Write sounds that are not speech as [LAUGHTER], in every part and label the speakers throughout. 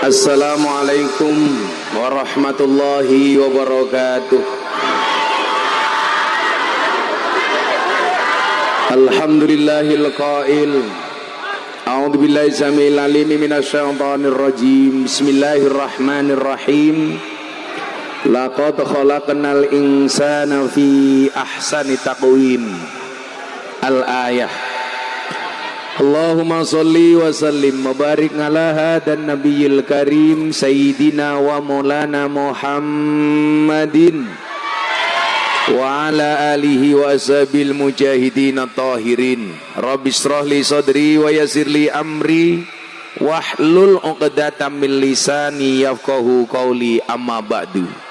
Speaker 1: Assalamualaikum warahmatullahi wabarakatuh. Alhamdulillahil qail. A'udzu billahi samil alim minasyaitonir rajim. Bismillahirrahmanirrahim. Laqad khalaqnal insana fi ahsani taqwim. Al-ayah Allahumma salli wa sallim Mubarik ala hadan nabiyil karim Sayyidina wa maulana Muhammadin. Wa ala alihi wa ashabil mujahidin tahirin Rabbi srahli sadri wa yasirli amri. Wahlul uqdatam min lisani yafqahu qawli amma ba'du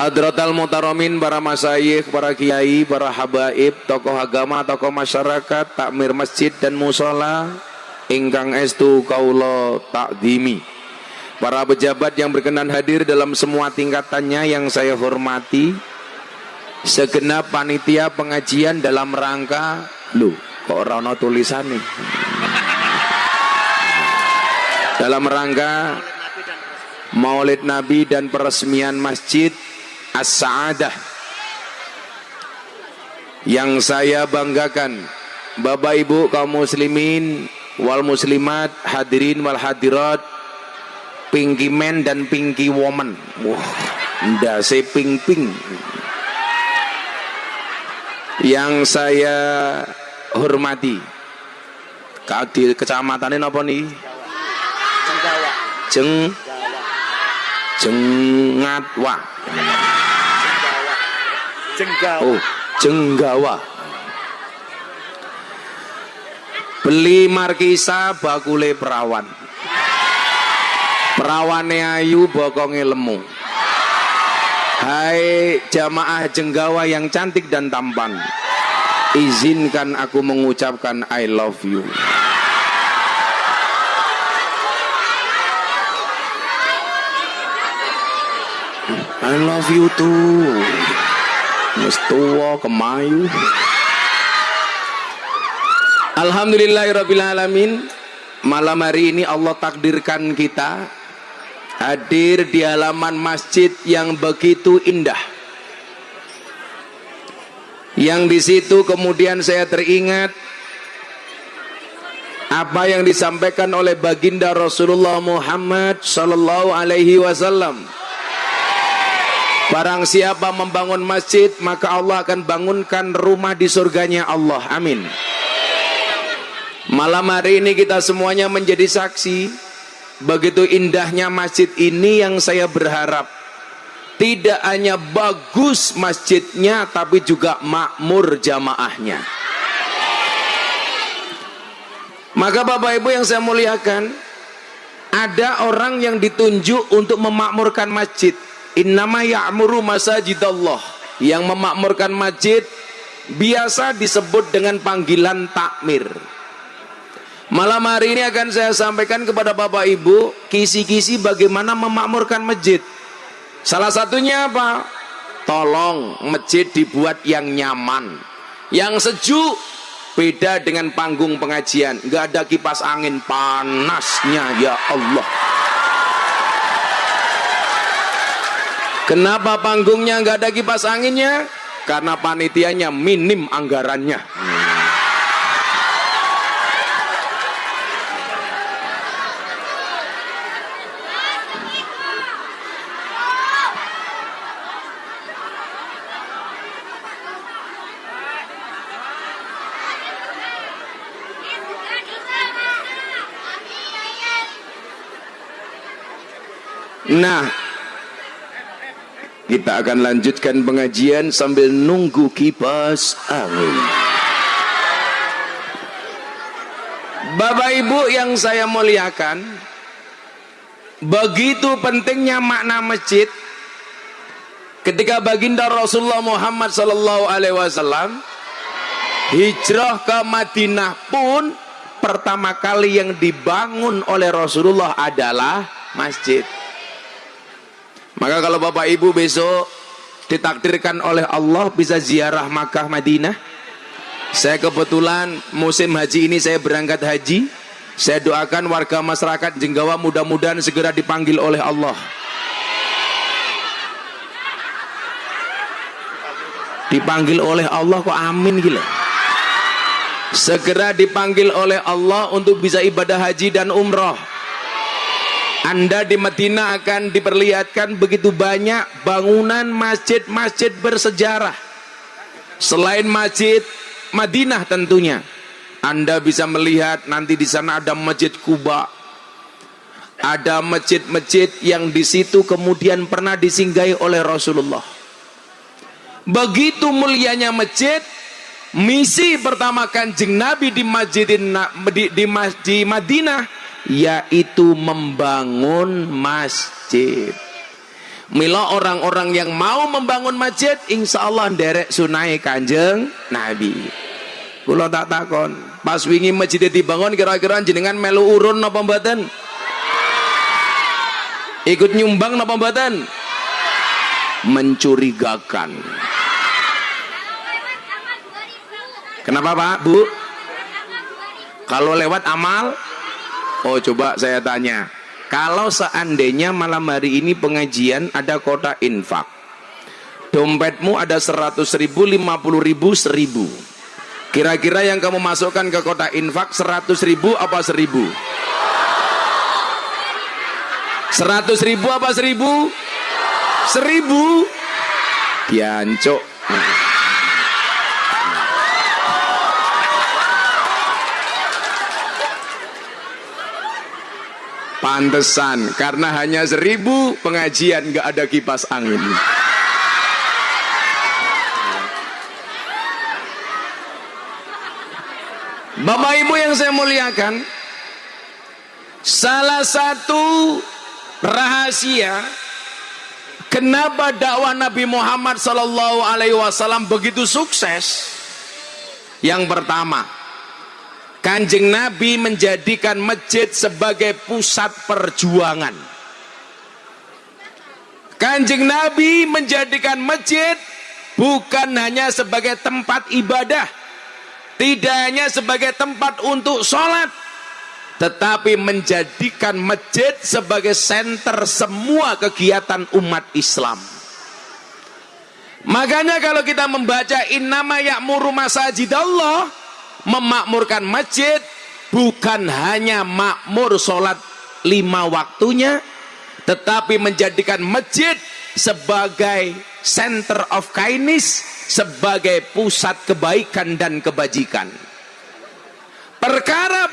Speaker 1: Hadratal Mutaramin, para masayikh, para kiai, para habaib, tokoh agama, tokoh masyarakat, takmir masjid dan musola, ingkang estu kaulo takdimi. Para pejabat yang berkenan hadir dalam semua tingkatannya yang saya hormati, segenap panitia pengajian dalam rangka, lu kok rono tulisan nih? Dalam rangka Maulid Nabi dan peresmian masjid as-sa'adah. Yang saya banggakan Bapak Ibu kaum muslimin wal muslimat hadirin wal hadirat pinky man dan pinky woman. Wah ndase ping ping yang saya hormati di kecamatan ini apa nih? Jeng Jengatwa Jenggawa. Oh, Jenggawa. Beli markisa bakule perawan. Perawane ayu bokonge lemu. Hai jamaah Jenggawa yang cantik dan tampan. Izinkan aku mengucapkan I love you. I love you too. Wis kemayu. Alhamdulillahirabbil Malam hari ini Allah takdirkan kita hadir di halaman masjid yang begitu indah. Yang di situ kemudian saya teringat apa yang disampaikan oleh baginda Rasulullah Muhammad sallallahu alaihi wasallam Barang siapa membangun masjid maka Allah akan bangunkan rumah di surganya Allah. Amin. Malam hari ini kita semuanya menjadi saksi begitu indahnya masjid ini yang saya berharap tidak hanya bagus masjidnya tapi juga makmur jamaahnya. Maka Bapak Ibu yang saya muliakan, ada orang yang ditunjuk untuk memakmurkan masjid Innama ya'muru masajidallah yang memakmurkan masjid biasa disebut dengan panggilan takmir. Malam hari ini akan saya sampaikan kepada Bapak Ibu kisi-kisi bagaimana memakmurkan masjid. Salah satunya apa? Tolong masjid dibuat yang nyaman, yang sejuk, beda dengan panggung pengajian. Nggak ada kipas angin panasnya ya Allah. Kenapa panggungnya nggak ada kipas anginnya? Karena panitianya minim anggarannya. Nah, kita akan lanjutkan pengajian sambil nunggu kipas angin. Bapak Ibu yang saya muliakan, begitu pentingnya makna masjid ketika baginda Rasulullah Muhammad sallallahu alaihi wasallam hijrah ke Madinah pun pertama kali yang dibangun oleh Rasulullah adalah masjid. Maka kalau Bapak Ibu besok ditakdirkan oleh Allah bisa ziarah Makkah Madinah. Saya kebetulan musim haji ini saya berangkat haji. saya doakan warga masyarakat Jenggawa mudah-mudahan segera dipanggil oleh Allah dipanggil oleh Allah kok amin gila segera dipanggil oleh Allah untuk bisa ibadah haji dan umroh anda di Madinah akan diperlihatkan begitu banyak bangunan masjid-masjid bersejarah. Selain masjid Madinah tentunya. Anda bisa melihat nanti di sana ada masjid Kuba ada masjid-masjid yang di situ kemudian pernah disinggahi oleh Rasulullah. Begitu mulianya masjid misi pertama kanjeng Nabi di masjid di, di, di Madinah yaitu membangun masjid. Mila orang-orang yang mau membangun masjid insya Allah derek sunai kanjeng Nabi. Kulo tak takon pas wingi masjid dibangun kira-kira jenengan melu urun napa mboten? Ikut nyumbang napa mboten? Mencurigakan. Kenapa Pak, Bu? Kalau lewat amal? Oh, coba saya tanya. Kalau seandainya malam hari ini pengajian ada kota infak. Dompetmu ada 100 ribu, 50 ribu, 1000. Kira-kira yang kamu masukkan ke kota infak 100 ribu apa 1000? 100 ribu apa 1000? 1000? Biancok. Pantesan karena hanya seribu pengajian nggak ada kipas angin. Bapak Ibu yang saya muliakan, salah satu rahasia kenapa dakwah Nabi Muhammad Sallallahu Alaihi Wasallam begitu sukses. Yang pertama, Kanjeng Nabi menjadikan masjid sebagai pusat perjuangan. Kanjeng Nabi menjadikan masjid bukan hanya sebagai tempat ibadah, tidak hanya sebagai tempat untuk sholat, tetapi menjadikan masjid sebagai senter semua kegiatan umat Islam. Makanya kalau kita membaca innama ya'muru masajidallah memakmurkan masjid bukan hanya makmur sholat lima waktunya tetapi menjadikan masjid sebagai center of kindness sebagai pusat kebaikan dan kebajikan. Perkara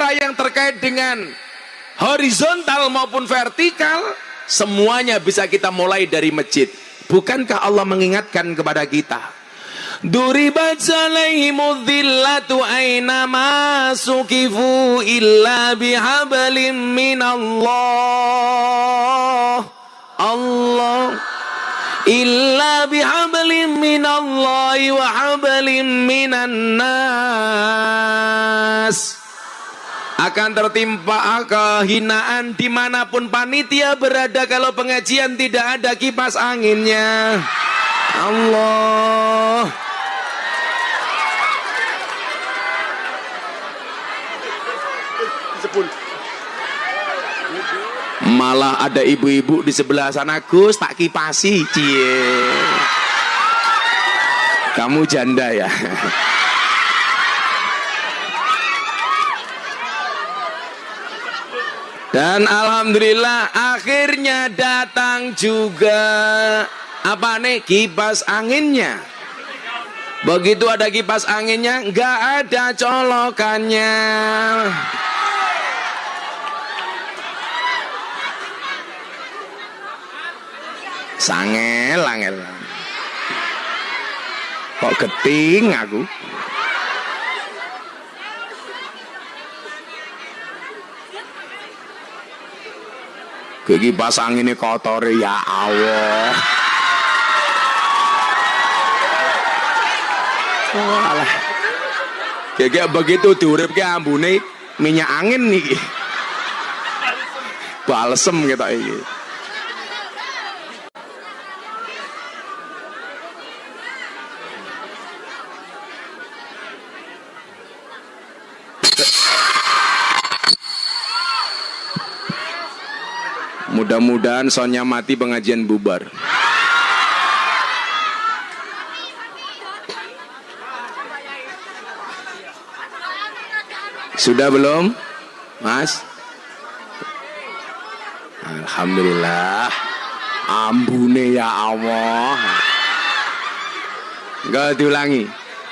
Speaker 1: perkara yang terkait dengan horizontal maupun vertikal semuanya bisa kita mulai dari masjid. Bukankah Allah mengingatkan kepada kita? Duribat alaihimu dhillatu aina masukifu illa bihablim minallah. Allah. Illa bihablim minallahi wa hablim minan nas akan tertimpa kehinaan di mana pun panitia berada kalau pengajian tidak ada kipas anginnya. Allah. Malah ada ibu-ibu di sebelah sana Gus tak kipasi cie. Kamu janda ya Dan alhamdulillah akhirnya datang juga apa nih kipas anginnya. Begitu ada kipas anginnya nggak ada colokannya. Sangel, angel. Kok keting aku? Gigi pasang ini kotor ya Allah. Oh, alah. Gigi begitu diurip ke ambune minyak angin nih. balsem kita ini Mudah-mudahan Sonya mati pengajian bubar. Sudah belum? Mas? Alhamdulillah. Ambune ya Allah. Enggak diulangi.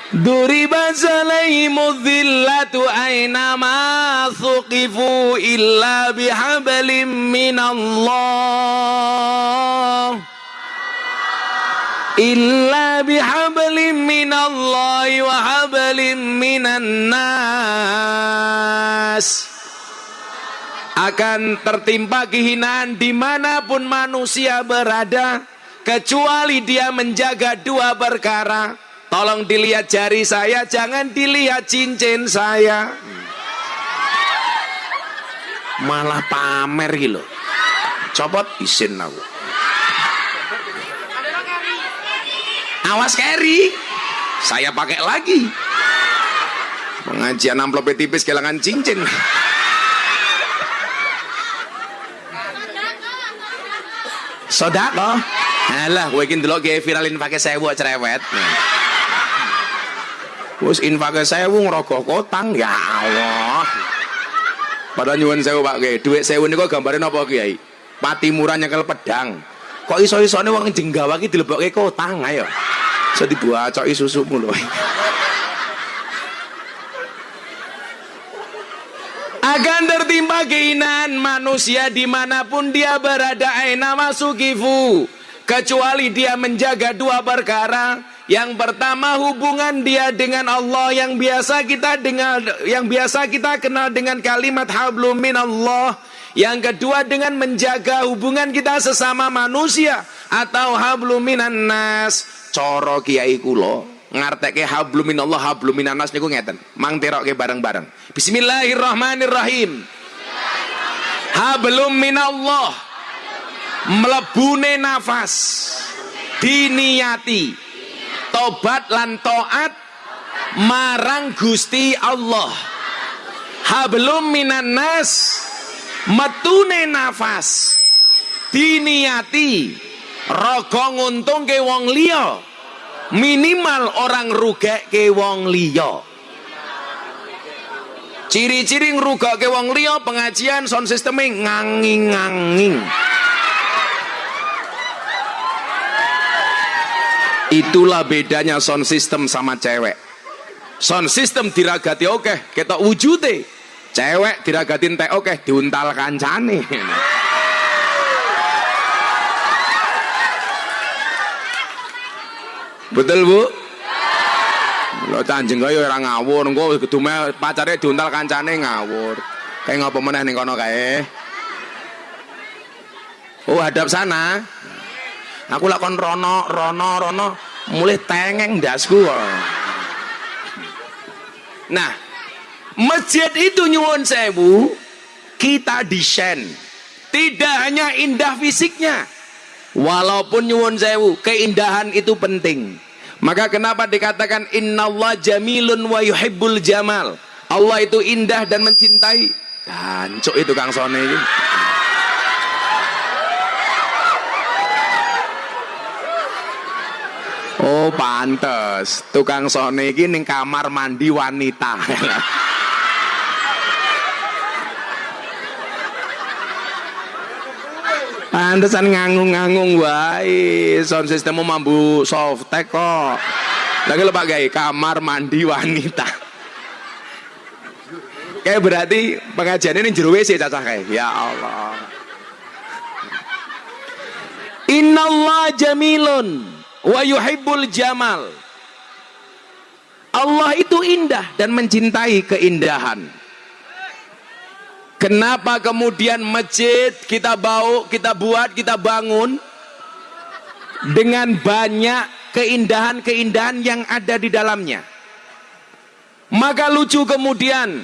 Speaker 1: Duriba alaihimu dhillatu aynama thuqifu illa bihablim minallah. Illa bihablim minallahi wa hablim minan nas. Akan tertimpa kehinaan di mana pun manusia berada kecuali dia menjaga dua perkara Tolong dilihat jari saya, jangan dilihat cincin saya. Malah pamer gitu. Copot isin aku. Awas carry. Saya pakai lagi. Pengajian amplop tipis kehilangan cincin. Sodako. Alah, gue ingin dulu viralin pakai sewu cerewet. Nah. Wes infake sewu ngrogoh kotang ya Allah. Pada nyuwun sewu Pak Kiai, dhuwit sewu niku gambare napa? Pati murah nyekel pedang. Kok iso-isone wong jenggawa iki dilebokke kotang ayo. Iso dibuacoki susumu lho. akan tertimpa keinginan manusia di mana pun dia berada aina masukifu kecuali dia menjaga dua perkara yang pertama hubungan dia dengan Allah yang biasa kita dengar yang biasa kita kenal dengan kalimat hablum minallah. Yang kedua dengan menjaga hubungan kita sesama manusia atau hablum minan nas. Coro kiai kula ngarteke hablum minallah hablum minan nas niku ngeten. Mang terokke bareng-bareng. Bismillahirrahmanirrahim. Hablum minallah mlebune nafas diniati tobat lan toat marang Gusti Allah. Hablum minan nas metune nafas diniati rogo nguntung ke wong liya minimal orang rugek ke wong liya. Ciri-ciri ngerugak ke wong liya pengajian sound systeming nganging-nganging Itulah bedanya sound system sama cewek. Sound system diragati oke, okay, kita wujute. Cewek diragatin teh oke, okay, diuntal kancane. Betul bu? Lo canjeng kaya orang ngawur, engko kedume pacare diuntal kancane ngawur. Kayak ngapa meneh ning kono kae? Oh, hadap sana aku lakon rono rono rono mulai tengeng dasku nah masjid itu nyuwun sewu kita desain. Tidak hanya indah fisiknya walaupun nyuwun sewu keindahan itu penting. Maka kenapa dikatakan innallah jamilun wa yuhibbul jamal Allah itu indah dan mencintai. Gancuk itu Kang Sone. Oh, pantes. Tukang sone iki ning kamar mandi wanita. [LAUGHS] Pantesan ngangung-ngangung wae. Sound sistemmu mambu softtek kok. Lagi lepak gay kamar mandi wanita. Kayak berarti pengajian ini jero WC cacah kayak. Ya Allah. Innallah jamilun wa yuhibbul jamal. Allah itu indah dan mencintai keindahan. Kenapa kemudian masjid kita bau kita buat kita bangun? Dengan banyak keindahan-keindahan yang ada di dalamnya. Maka lucu kemudian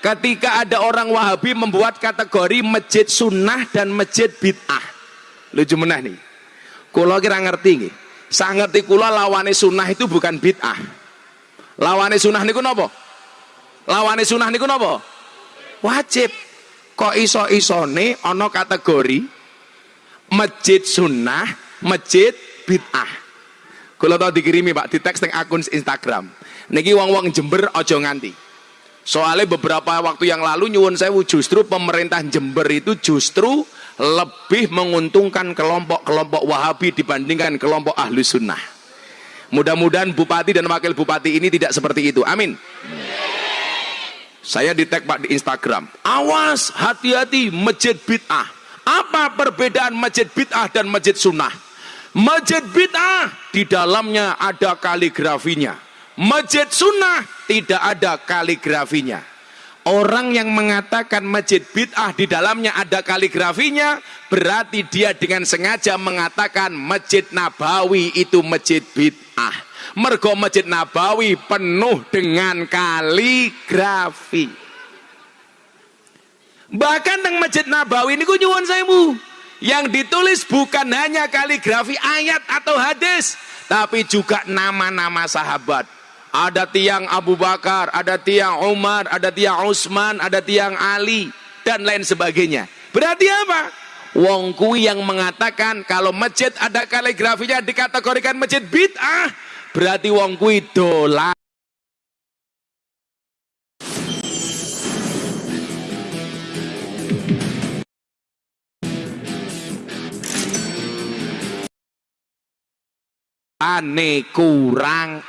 Speaker 1: ketika ada orang Wahabi membuat kategori masjid sunnah dan masjid bid'ah. Lucu menah nih. Kalau kira ngerti nih saya ngerti kula lawane sunnah itu bukan bid'ah. Lawane sunnah niku napa? Lawane sunnah niku napa? Wajib. Kok iso-isone ana kategori masjid sunnah masjid bid'ah? Kalau tau dikirimi pak di teks teng akun Instagram. Niki wong-wong Jember ojo nganti. Soalnya beberapa waktu yang lalu nyuwun saya justru pemerintah Jember itu justru lebih menguntungkan kelompok-kelompok wahabi dibandingkan kelompok ahlu sunnah. Mudah-mudahan bupati dan wakil bupati ini tidak seperti itu. Amin. Saya di tag pak di Instagram. Awas hati-hati masjid bid'ah. Apa perbedaan masjid bid'ah dan masjid sunnah? Masjid bid'ah di dalamnya ada kaligrafinya. Masjid sunnah tidak ada kaligrafinya. Orang yang mengatakan masjid bid'ah di dalamnya ada kaligrafinya berarti dia dengan sengaja mengatakan masjid Nabawi itu masjid bid'ah. Mergo masjid Nabawi penuh dengan kaligrafi. Bahkan teng masjid Nabawi ini nyuwun bu yang ditulis bukan hanya kaligrafi ayat atau hadis tapi juga nama-nama sahabat ada tiang Abu Bakar, ada tiang Umar, ada tiang Utsman, ada tiang Ali dan lain sebagainya. Berarti apa? Wong kui yang mengatakan kalau masjid ada kaligrafinya dikategorikan masjid bid'ah, berarti wong kui dolar. ane kurang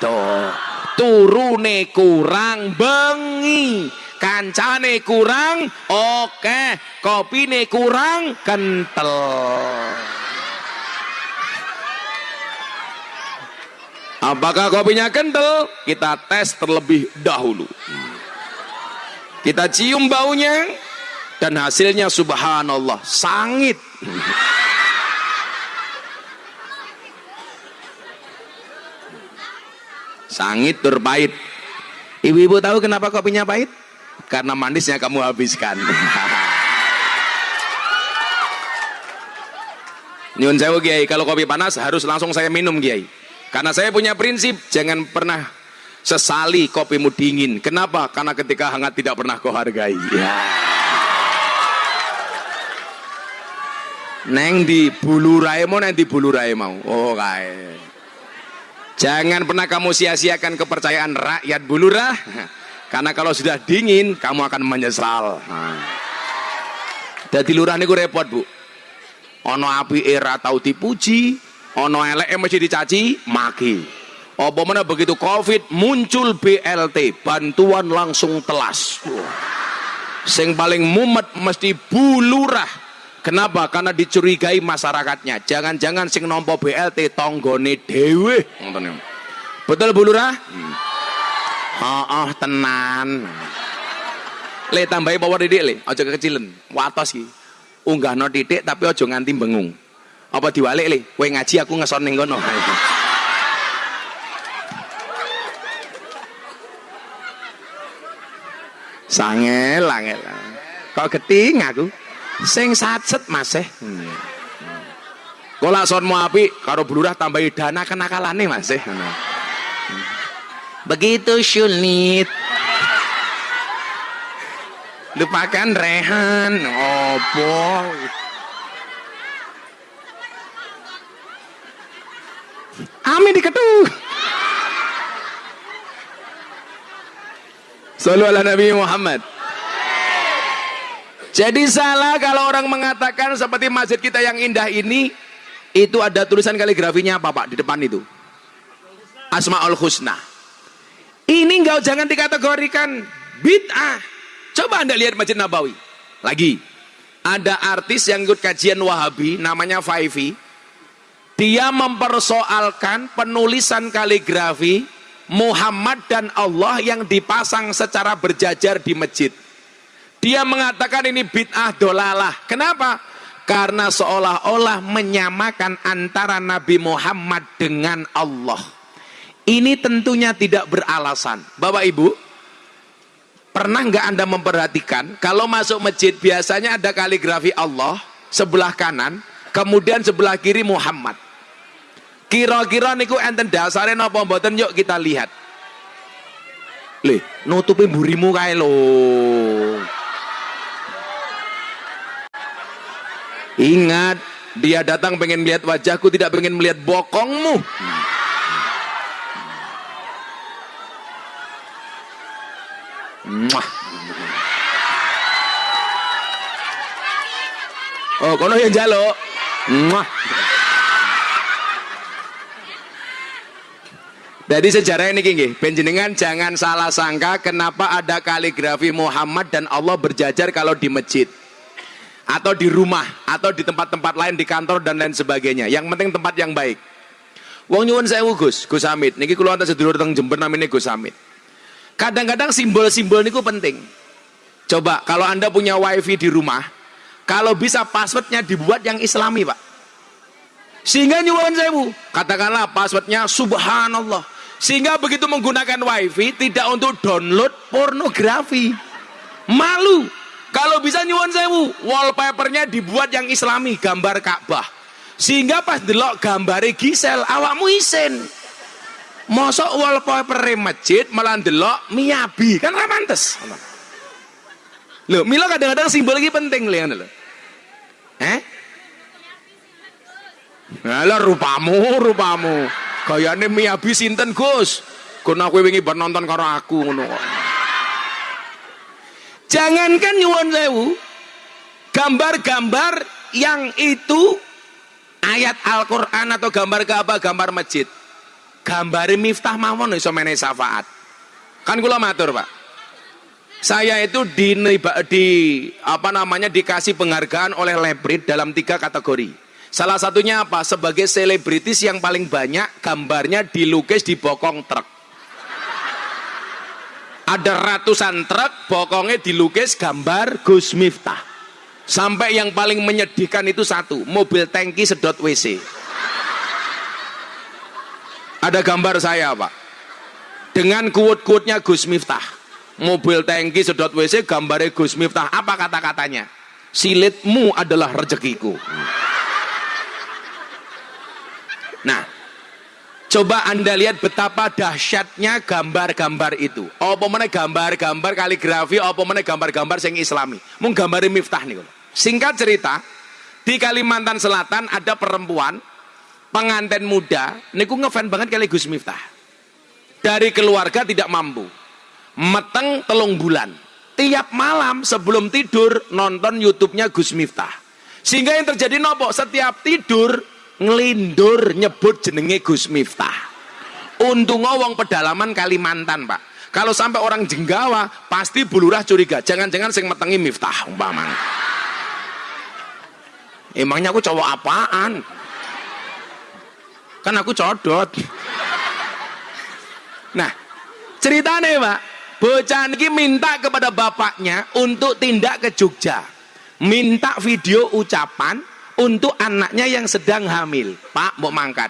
Speaker 1: adoh turune kurang bengi. Kancane kurang oke. Kopine kurang kental apakah kopinya kental kita tes terlebih dahulu. Kita cium baunya dan hasilnya subhanallah sangit Sangit tur pahit. Ibu-ibu tahu kenapa kopinya pahit? Karena manisnya kamu habiskan. [LAUGHS] Nyun sewu Kiai, kalau kopi panas harus langsung saya minum Kiai. Karena saya punya prinsip jangan pernah sesali kopimu dingin. Kenapa? Karena ketika hangat tidak pernah kau hargai. [LAUGHS] Neng di bulu mau, neng di bulu mau. Oh kae. Jangan pernah kamu sia-siakan kepercayaan rakyat bulurah. Karena kalau sudah dingin, kamu akan menyesal. Jadi lurah ini repot bu. Ono api era tahu dipuji, ono elek mesti dicaci, maki. Apa mana begitu covid muncul BLT, bantuan langsung telas. Sing paling mumet mesti bulurah Kenapa? Karena dicurigai masyarakatnya. Jangan-jangan sing nompo BLT tonggone dewe. Betul Bu Lurah? Hmm. Oh, oh tenan. Le tambahi power didik le, aja kekecilen. Watos iki. Unggahno titik tapi aja nganti bengung. Apa diwalik le? Kowe ngaji aku ngeson ning kono. Sangel, angel. Kok geting aku? Sing satset mas eh. Hmm. Kolak son mau api karo blurah tambahi dana kenakalane mas eh. Begitu sulit lupakan rehan opo? Amin diketuh Sallu ala Nabi Muhammad jadi salah kalau orang mengatakan seperti masjid kita yang indah ini itu ada tulisan kaligrafinya apa Pak di depan itu? Asmaul Husna. Ini enggak jangan dikategorikan bid'ah. Coba Anda lihat Masjid Nabawi. Lagi. Ada artis yang ikut kajian Wahabi namanya Faifi. Dia mempersoalkan penulisan kaligrafi Muhammad dan Allah yang dipasang secara berjajar di masjid. Dia mengatakan ini bid'ah dolalah. Kenapa? Karena seolah-olah menyamakan antara Nabi Muhammad dengan Allah. Ini tentunya tidak beralasan. Bapak Ibu, Pernah nggak Anda memperhatikan kalau masuk masjid biasanya ada kaligrafi Allah sebelah kanan, kemudian sebelah kiri Muhammad. Kira-kira niku enten dasare napa mboten yuk kita lihat. Le, nutupi burimu kae lho. Ingat, dia datang pengen melihat wajahku, tidak pengen melihat bokongmu. Mwah. Oh, kono yang jalo. Mwah. Jadi sejarah ini gini, penjenengan jangan salah sangka kenapa ada kaligrafi Muhammad dan Allah berjajar kalau di masjid atau di rumah atau di tempat-tempat lain di kantor dan lain sebagainya. Yang penting tempat yang baik. Wong nyuwun saya Gus, Gus Hamid. Niki kula wonten sedulur teng Jember namanya Gus Hamid. Kadang-kadang simbol-simbol niku penting. Coba kalau Anda punya wifi di rumah, kalau bisa passwordnya dibuat yang islami Pak. Sehingga nyuwun sewu, katakanlah passwordnya subhanallah sehingga begitu menggunakan wifi tidak untuk download pornografi. Malu. Kalau bisa nyuwun sewu, wallpapernya dibuat yang islami, gambar Ka'bah. Sehingga pas delok gambar Gisel, awakmu isen. Mosok wallpaper masjid malah delok miyabi, kan ramantes. Loh, Milo kadang-kadang simbol lagi penting lho. Eh? Alah rupamu, rupamu. Gayane Miyabi sinten Gus? Kono aku wingi bar nonton karo aku ngono. Jangankan nyuwun sewu, gambar-gambar yang itu ayat Al-Qur'an atau gambar ke apa? Gambar masjid. Gambare miftah mawon iso menehi syafaat. Kan kula matur, Pak. Saya itu di, di apa namanya dikasih penghargaan oleh Lebrit dalam tiga kategori Salah satunya apa? Sebagai selebritis yang paling banyak gambarnya dilukis di bokong truk. Ada ratusan truk, bokongnya dilukis gambar Gus Miftah. Sampai yang paling menyedihkan itu satu, mobil tangki sedot WC. Ada gambar saya, Pak. Dengan kuat-kuatnya Gus Miftah. Mobil tangki sedot WC, gambarnya Gus Miftah. Apa kata-katanya? Silitmu adalah rezekiku. Nah, coba Anda lihat betapa dahsyatnya gambar-gambar itu. Apa mana gambar-gambar kaligrafi, apa mana gambar-gambar yang islami. Mung gambar miftah nih. Singkat cerita, di Kalimantan Selatan ada perempuan pengantin muda, niku ngefan banget kali Gus Miftah. Dari keluarga tidak mampu. Meteng telung bulan. Tiap malam sebelum tidur nonton YouTube-nya Gus Miftah. Sehingga yang terjadi nopo, setiap tidur ngelindur nyebut jenenge Gus Miftah. Untung wong pedalaman Kalimantan, Pak. Kalau sampai orang Jenggawa, pasti bulurah curiga. Jangan-jangan sing metengi Miftah umpamanya. Emangnya aku cowok apaan? Kan aku codot. Nah, ceritanya Pak, bocah ini minta kepada bapaknya untuk tindak ke Jogja. Minta video ucapan untuk anaknya yang sedang hamil. Pak, mau mangkat.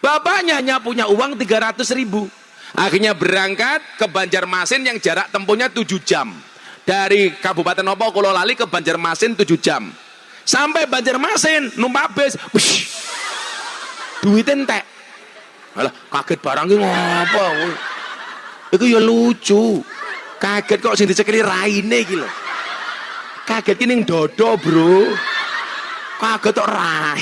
Speaker 1: Bapaknya hanya punya uang 300 ribu. Akhirnya berangkat ke Banjarmasin yang jarak tempuhnya 7 jam. Dari Kabupaten Opo Lali ke Banjarmasin 7 jam. Sampai Banjarmasin numpak bis. Duit entek. Alah, kaget barang ngopo Itu ya lucu. Kaget kok sing dicekeli raine lho. Kaget ki ning dodo, Bro. Kaget rai.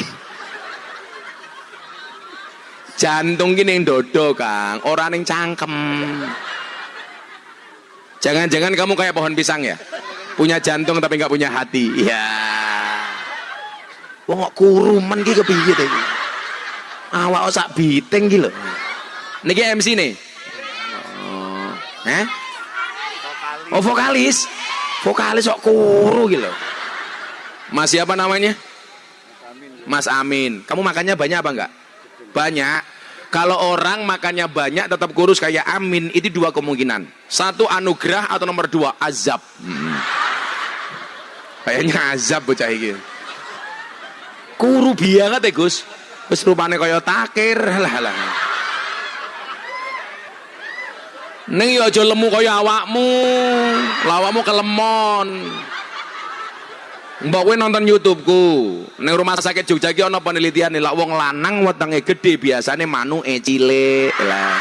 Speaker 1: Jantung gini yang dodo, Kang. Orang yang cangkem. Jangan-jangan kamu kayak pohon pisang ya? Punya jantung tapi nggak punya hati. Ya. Wong kok kuruman ki kepiye to iki? Awak sak biteng ki lho. Niki MC nih. Oh. Eh? Oh vokalis. Vokalis kok kuru gitu. Masih apa namanya? Mas Amin. Kamu makannya banyak apa enggak? Banyak. Kalau orang makannya banyak tetap kurus kayak Amin, itu dua kemungkinan. Satu anugerah atau nomor dua azab. Hmm. Kayaknya azab bocah iki. Kuru banget ya Gus. Wis rupane kaya takir lah lah. Neng yo aja lemu kaya awakmu. Lawakmu kelemon. Mbak kowe nonton YouTubeku. Ning rumah sakit Jogja iki ana penelitian lak wong lanang wetenge gede biasane manuke cilik lah.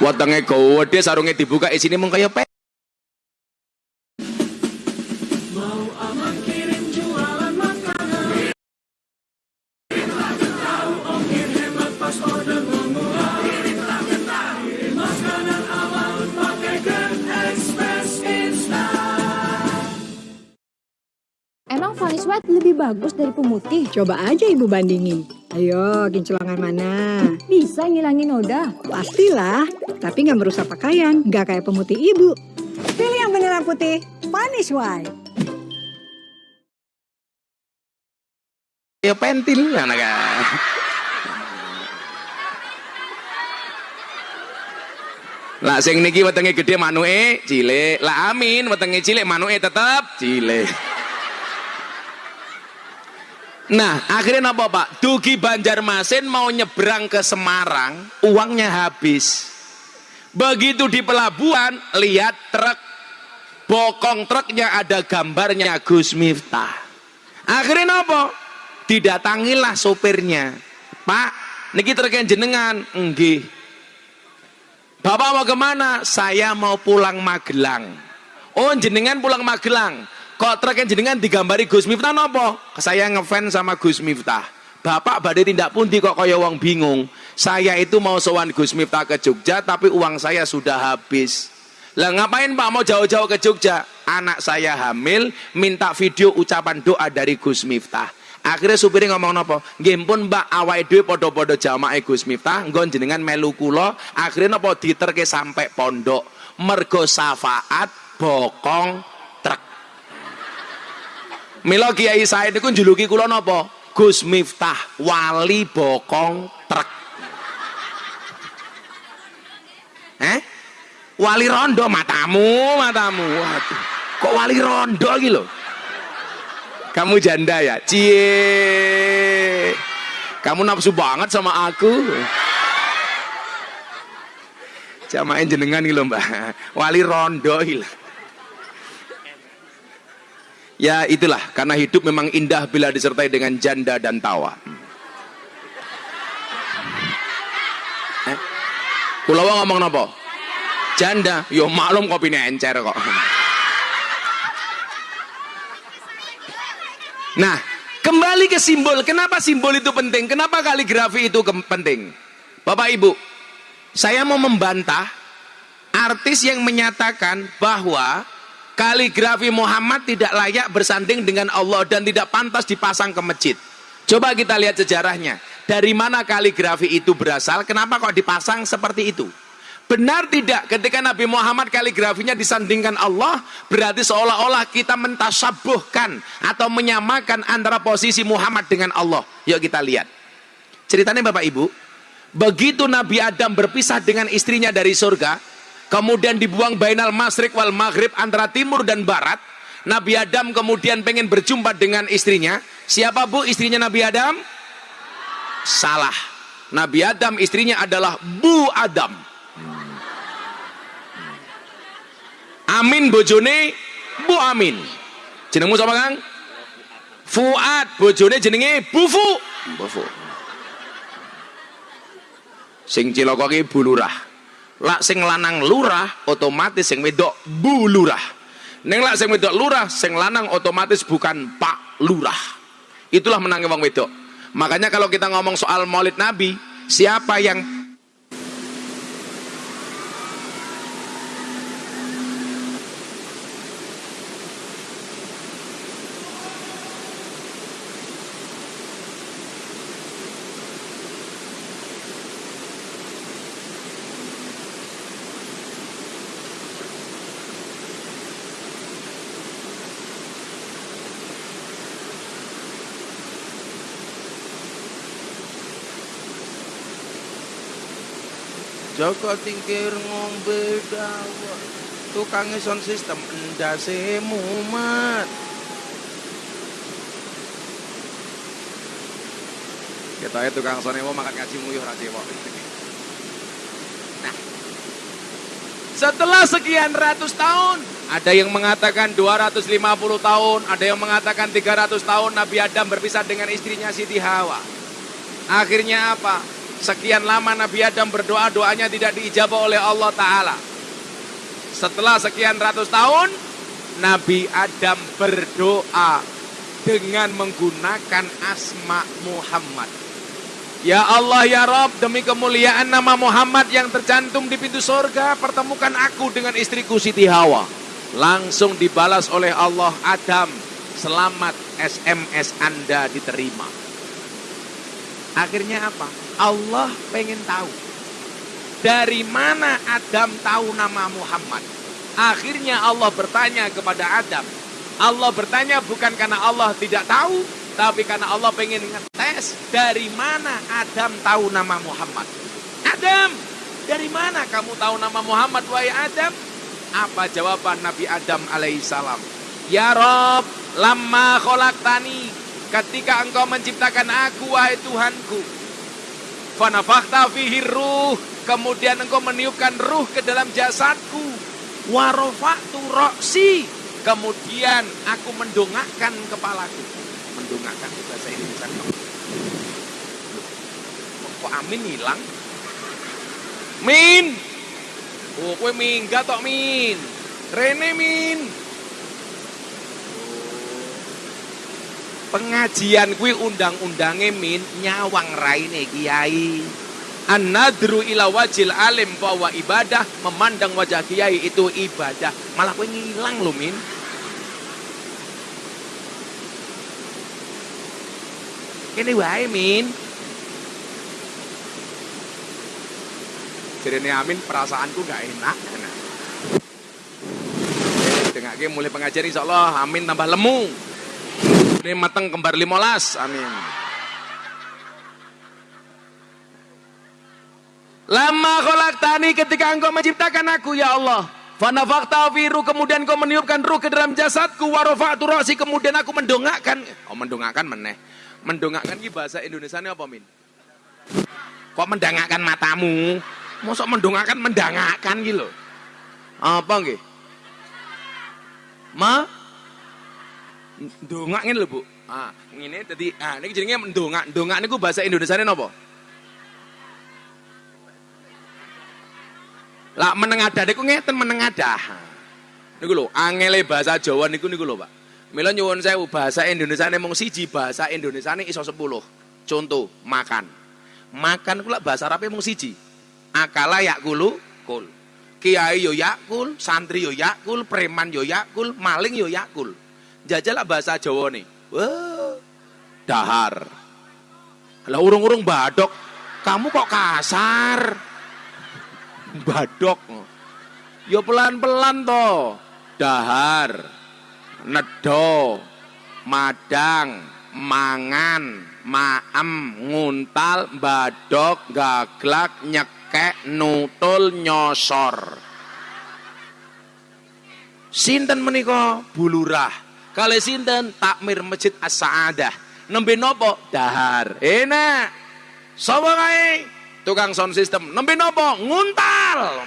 Speaker 1: Wetenge gede sarunge dibuka isine mung kaya
Speaker 2: Emang Vanis White lebih bagus dari pemutih?
Speaker 3: Coba aja ibu bandingin. Ayo, kincelangan mana?
Speaker 2: Bisa ngilangin noda.
Speaker 3: Pastilah, tapi nggak merusak pakaian, nggak kayak pemutih ibu. Pilih yang beneran putih, Vanish White.
Speaker 1: ya pentil anak Lah sing niki wetenge gede manuke cilik. Lah amin wetenge cilik manuke tetep cilik. Nah, akhirnya apa Pak? Dugi Banjarmasin mau nyebrang ke Semarang, uangnya habis. Begitu di pelabuhan, lihat truk. Bokong truknya ada gambarnya Gus Miftah. Akhirnya apa? Didatangilah sopirnya. Pak, niki truknya jenengan. Enggih. Bapak mau ke mana? Saya mau pulang Magelang. Oh, jenengan pulang Magelang. Kok truknya jenengan digambari Gus Miftah nopo? Saya ngefans sama Gus Miftah. Bapak badai tindak pundi kok kaya wong bingung. Saya itu mau sowan Gus Miftah ke Jogja tapi uang saya sudah habis. Lah ngapain Pak mau jauh-jauh ke Jogja? Anak saya hamil, minta video ucapan doa dari Gus Miftah. Akhirnya supirnya ngomong nopo, nggih pun Mbak awake dhewe padha-padha jamaah Gus Miftah, nggon jenengan melu akhirnya nopo diterke sampai pondok. Mergo syafaat bokong. Mila Kiai Said niku juluki kula napa? Gus Miftah, wali bokong truk. Eh? Wali rondo matamu, matamu. Waduh. Kok wali rondo lho? Kamu janda ya? Cie. Kamu nafsu banget sama aku. Jamain jenengan iki lho, Mbak. Wali rondo lho. Ya itulah karena hidup memang indah bila disertai dengan janda dan tawa. Eh? Kulawa ngomong nopo? Janda, yo maklum kopi encer kok. Nah, kembali ke simbol. Kenapa simbol itu penting? Kenapa kaligrafi itu penting? Bapak Ibu, saya mau membantah artis yang menyatakan bahwa kaligrafi Muhammad tidak layak bersanding dengan Allah dan tidak pantas dipasang ke masjid. Coba kita lihat sejarahnya. Dari mana kaligrafi itu berasal? Kenapa kok dipasang seperti itu? Benar tidak ketika Nabi Muhammad kaligrafinya disandingkan Allah berarti seolah-olah kita mentasabuhkan atau menyamakan antara posisi Muhammad dengan Allah. Yuk kita lihat. Ceritanya Bapak Ibu, begitu Nabi Adam berpisah dengan istrinya dari surga, kemudian dibuang bainal masrik wal maghrib antara timur dan barat, Nabi Adam kemudian pengen berjumpa dengan istrinya. Siapa Bu istrinya Nabi Adam? Salah. Nabi Adam istrinya adalah Bu Adam. Amin bojone Bu Amin. Jenengmu sapa Kang? Fuad, bojone jenenge Bu Fu. Bu Fu. Sing cilaka ki Bu Lurah. Lak sing lanang lurah, otomatis sing wedok Bu Lurah. Neng lak sing wedok lurah, sing lanang otomatis bukan Pak Lurah. Itulah menangnya wong wedok. Makanya kalau kita ngomong soal Maulid Nabi, siapa yang Joko tingkir ngombe dawa Tukang sound system endase mumat Kita itu tukang sonewo makan ngaji nguyuh ra cewek. Nah. Setelah sekian ratus tahun, ada yang mengatakan 250 tahun, ada yang mengatakan 300 tahun Nabi Adam berpisah dengan istrinya Siti Hawa. Akhirnya apa? Sekian lama Nabi Adam berdoa, doanya tidak diijabah oleh Allah Ta'ala. Setelah sekian ratus tahun, Nabi Adam berdoa dengan menggunakan asma Muhammad. Ya Allah ya Rob, demi kemuliaan nama Muhammad yang tercantum di pintu surga, pertemukan aku dengan istriku Siti Hawa. Langsung dibalas oleh Allah Adam, selamat SMS Anda diterima. Akhirnya apa? Allah pengen tahu. Dari mana Adam tahu nama Muhammad? Akhirnya Allah bertanya kepada Adam. Allah bertanya bukan karena Allah tidak tahu, tapi karena Allah pengen ngetes dari mana Adam tahu nama Muhammad. Adam, dari mana kamu tahu nama Muhammad wahai Adam? Apa jawaban Nabi Adam alaihissalam? Ya Rob, lama tani, ketika engkau menciptakan aku wahai Tuhanku. Fanafakta fihi ruh, kemudian engkau meniupkan ruh ke dalam jasadku. Warofaktu roksi, kemudian aku mendongakkan kepalaku. Mendongakkan bahasa Indonesia. Kok amin hilang? Min! Oh kue minggat tok min. Rene min pengajian kue undang-undangnya min nyawang raine kiai An-nadru ila wajil alim bahwa ibadah memandang wajah kiai itu ibadah. Malah kue ngilang loh min. Kene wae, Min. Jadi Amin perasaanku gak enak. Dengar mulai pengajar insya Allah Amin tambah lemu. Ini mateng kembar limolas. Amin. Lama kolak tani ketika engkau menciptakan aku ya Allah. Fanafakta firu kemudian kau meniupkan ruh ke dalam jasadku warofa'tu rosi kemudian aku mendongakkan. Oh mendongakkan meneh. Mendongakkan ini bahasa Indonesia ini apa min? Kok mendangakkan matamu? Mosok mendongakkan mendangakkan gitu Apa nggih? Ma? Dongak ngene lho, Bu. Ah, ngene dadi ah niki jenenge mendongak. Dongak niku bahasa Indonesia ini apa? Lah menengadah niku ngeten menengadah. Niku lho, angele bahasa Jawa niku niku lho, Pak. Mila nyuwun sewu bahasa Indonesia mung siji, bahasa Indonesia ini iso 10. Contoh, makan. Makan kula bahasa Arab mung siji. Akala yakulu kul. Kiai yo yakul, santri yo yakul, preman yo yakul, maling yo yakul. Jajal bahasa Jawa nih. Wah, dahar. Lah urung-urung badok. Kamu kok kasar? Badok. Yo pelan-pelan toh. Dahar nedo, madang, mangan, maem, nguntal, badok, gaglak, nyekek, nutul, nyosor. Sinten menika bulurah. Kali sinten takmir Masjid As-Saadah. Nembe nopo? Dahar. Enak. Sapa kae? Tukang sound system. Nembe nopo? Nguntal.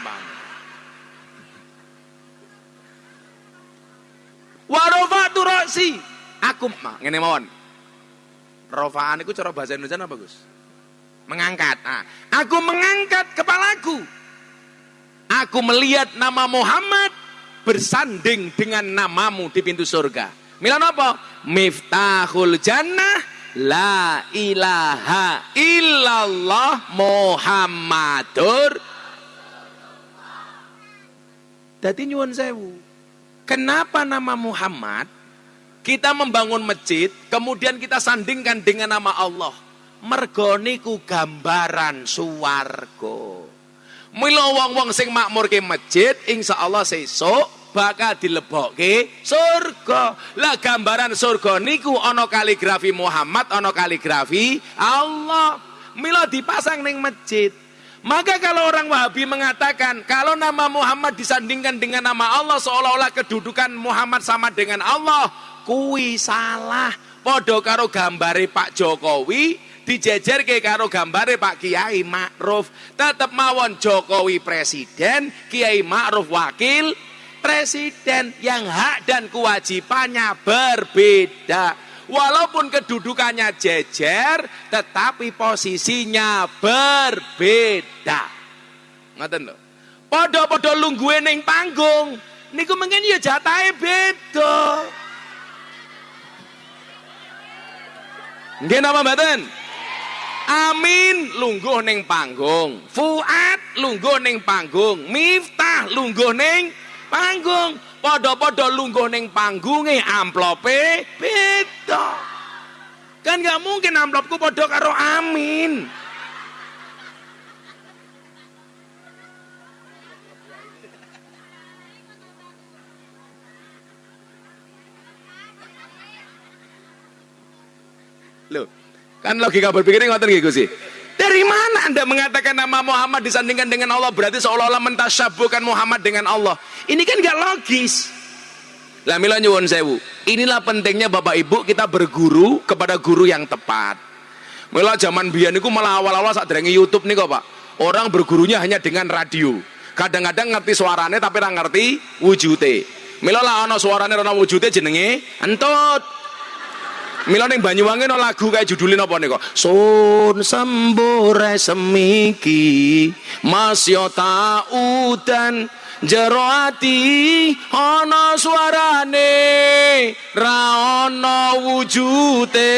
Speaker 1: Warofatu roksi. Aku mah ngene mawon. Rofaan itu cara bahasa Indonesia apa bagus? Mengangkat. Nah, aku mengangkat kepalaku. Aku melihat nama Muhammad bersanding dengan namamu di pintu surga. Milan apa? Miftahul jannah La ilaha illallah Muhammadur Dadi nyuwun sewu Kenapa nama Muhammad? Kita membangun masjid, kemudian kita sandingkan dengan nama Allah. Mergoniku gambaran suwargo. Mila wong-wong sing makmur ke masjid, insya Allah sesuk bakal dilebokke surga. Lah gambaran surga niku ono kaligrafi Muhammad, ono kaligrafi Allah. Mila dipasang ning masjid. Maka kalau orang Wahabi mengatakan kalau nama Muhammad disandingkan dengan nama Allah seolah-olah kedudukan Muhammad sama dengan Allah, kui salah. Podo karo gambari Pak Jokowi dijejerke karo gambare Pak Kiai Ma'ruf tetep mawon Jokowi presiden Kiai Ma'ruf wakil presiden yang hak dan kewajibannya berbeda walaupun kedudukannya jejer tetapi posisinya berbeda ngoten lho padha-padha lungguhe ning panggung niku mungkin ya jatahe beda Nggih napa mboten? Amin lungguh ning panggung. Fuad lungguh ning panggung. Miftah lungguh ning panggung. Padha-padha lungguh ning panggunge amplope beda. Kan nggak mungkin amplopku padha karo Amin. Loh, kan logika berpikirnya ngoten nggih Gusti. Dari mana Anda mengatakan nama Muhammad disandingkan dengan Allah berarti seolah-olah mentasyabuhkan Muhammad dengan Allah. Ini kan gak logis. Lah nyuwun sewu. Inilah pentingnya Bapak Ibu kita berguru kepada guru yang tepat. Mila zaman biyen niku malah awal-awal saat derenge YouTube nih kok, Pak. Orang bergurunya hanya dengan radio. Kadang-kadang ngerti suaranya tapi ora ngerti wujute. Mila lah ana suarane ana wujute jenenge entut. Mila ning Banyuwangi no lagu kayak judulnya apa nih kok? Sun sembure semiki Mas yo udan. Jero ati ana suarane ra ana wujute.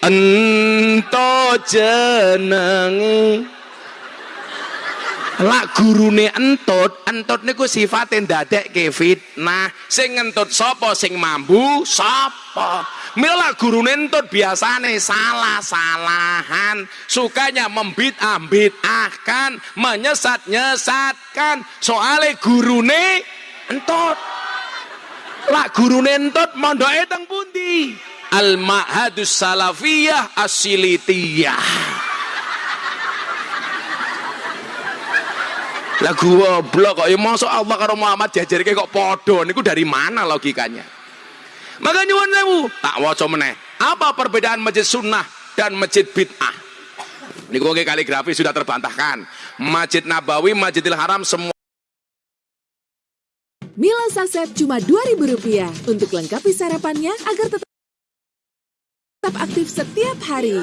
Speaker 1: Ento jenenge Lak gurune entut, entut niku sifate ndadekke fitnah. Sing entut sapa sing mambu sapa. Mila gurune entut biasane salah-salahan, sukanya membid'ah-bid'ahkan, menyesat-nyesatkan. Soale gurune entut. Lak gurune entut mondoke teng pundi? Al Ma'hadus Salafiyah Asilitiyah. Lah goblok kok ya mosok Allah karo Muhammad jajarke kok padha niku dari mana logikanya? Maka nyuwun sewu, tak waca meneh. Apa perbedaan masjid sunnah dan masjid bid'ah? Niku nggih kaligrafi sudah terbantahkan. Masjid Nabawi, Masjidil Haram semua
Speaker 4: Mila saset cuma Rp2.000 untuk lengkapi sarapannya agar tetap aktif setiap hari.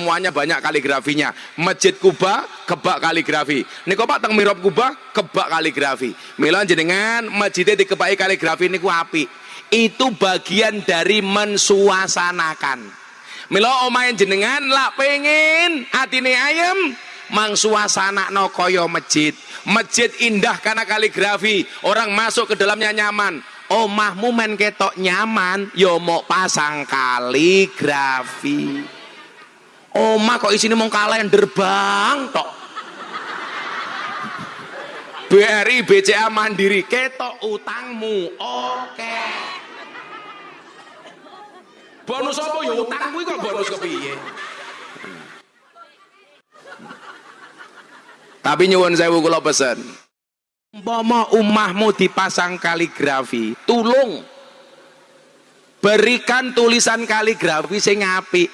Speaker 1: Semuanya banyak kaligrafinya. Masjid Kuba kebak kaligrafi. Niku Pak teng Mirab Kuba kebak kaligrafi. Mila jenengan masjidnya dikebai kaligrafi niku api itu bagian dari mensuasanakan. Mila omain jenengan lah pengen atine ayam mang suasana no koyo masjid. Masjid indah karena kaligrafi. Orang masuk ke dalamnya nyaman. Omahmu men ketok nyaman yo mau pasang kaligrafi Oma kok isine mau kalender bang tok. BRI BCA Mandiri ketok utangmu. Oke. Bonus apa ya utang kuwi kok bonus kepiye? Tapi nyuwun sewu kula pesen. Umpama umahmu dipasang kaligrafi, tulung berikan tulisan kaligrafi sing apik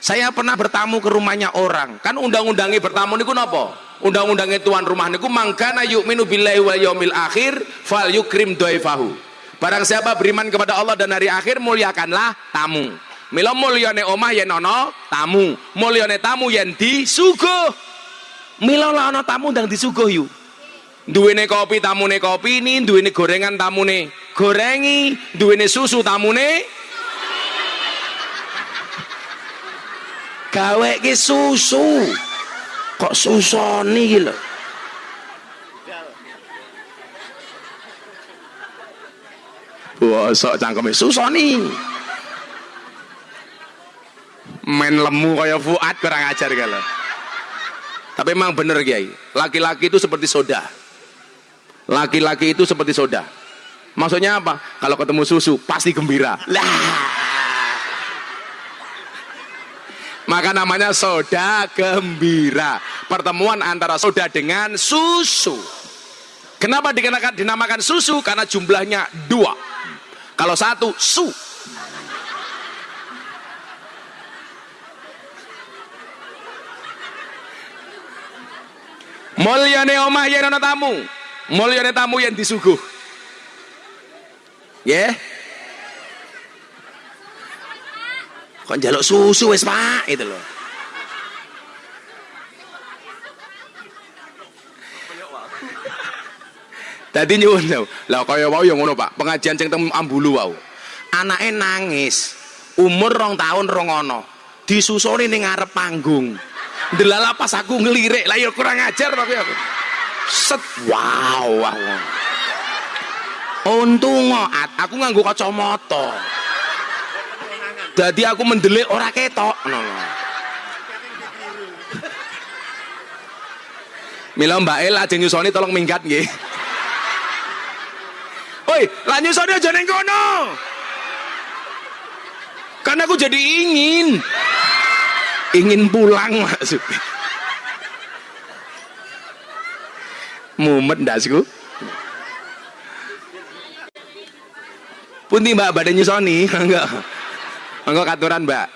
Speaker 1: saya pernah bertamu ke rumahnya orang. Kan undang-undangnya bertamu niku napa? Undang-undangnya tuan rumah niku mangkana yu'minu billahi wal yaumil akhir fal yukrim dhaifahu. Barang siapa beriman kepada Allah dan hari akhir muliakanlah tamu. Mila mulyane omah yen ana tamu, mulyane tamu yen disuguh. Mila lah ana tamu ndang disuguh yu. Duwene kopi tamune kopi ini, duwene gorengan tamune gorengi, duwene susu tamune gawe ki susu. Kok susoni ki lho? Bosok cangkeme susoni. Main lemu kaya Fuad kurang ajar kalau tapi memang bener Kiai. Laki-laki itu seperti soda. Laki-laki itu seperti soda. Maksudnya apa? Kalau ketemu susu pasti gembira. Lah maka namanya soda gembira. Pertemuan antara soda dengan susu. Kenapa dikenakan, dinamakan susu? Karena jumlahnya dua. Kalau satu, su. Mulyane omah yen ana tamu. Mulyane tamu yang disuguh. Ya. Yeah. Kok njaluk susu wis pak itu loh Tadi nyuwun tau. Lah kaya wau ya ngono, Pak. Pengajian sing teng Ambulu wau. Anake nangis. Umur rong tahun rong ono. Disusoni ning ngarep panggung. Delala pas aku ngelirik, lah ya kurang ajar tapi aku. Set wow wow. Untung aku nganggo kacamata. Jadi aku mendelik ora ketok. No, no. Mila Mbak El ajeng nyusoni tolong minggat nggih. Woi, lah nyusoni aja ning kono. Karena aku jadi ingin ingin pulang maksudnya. Mumet ndasku. Punti Mbak badan nyusoni enggak. Enggak katuran, Mbak.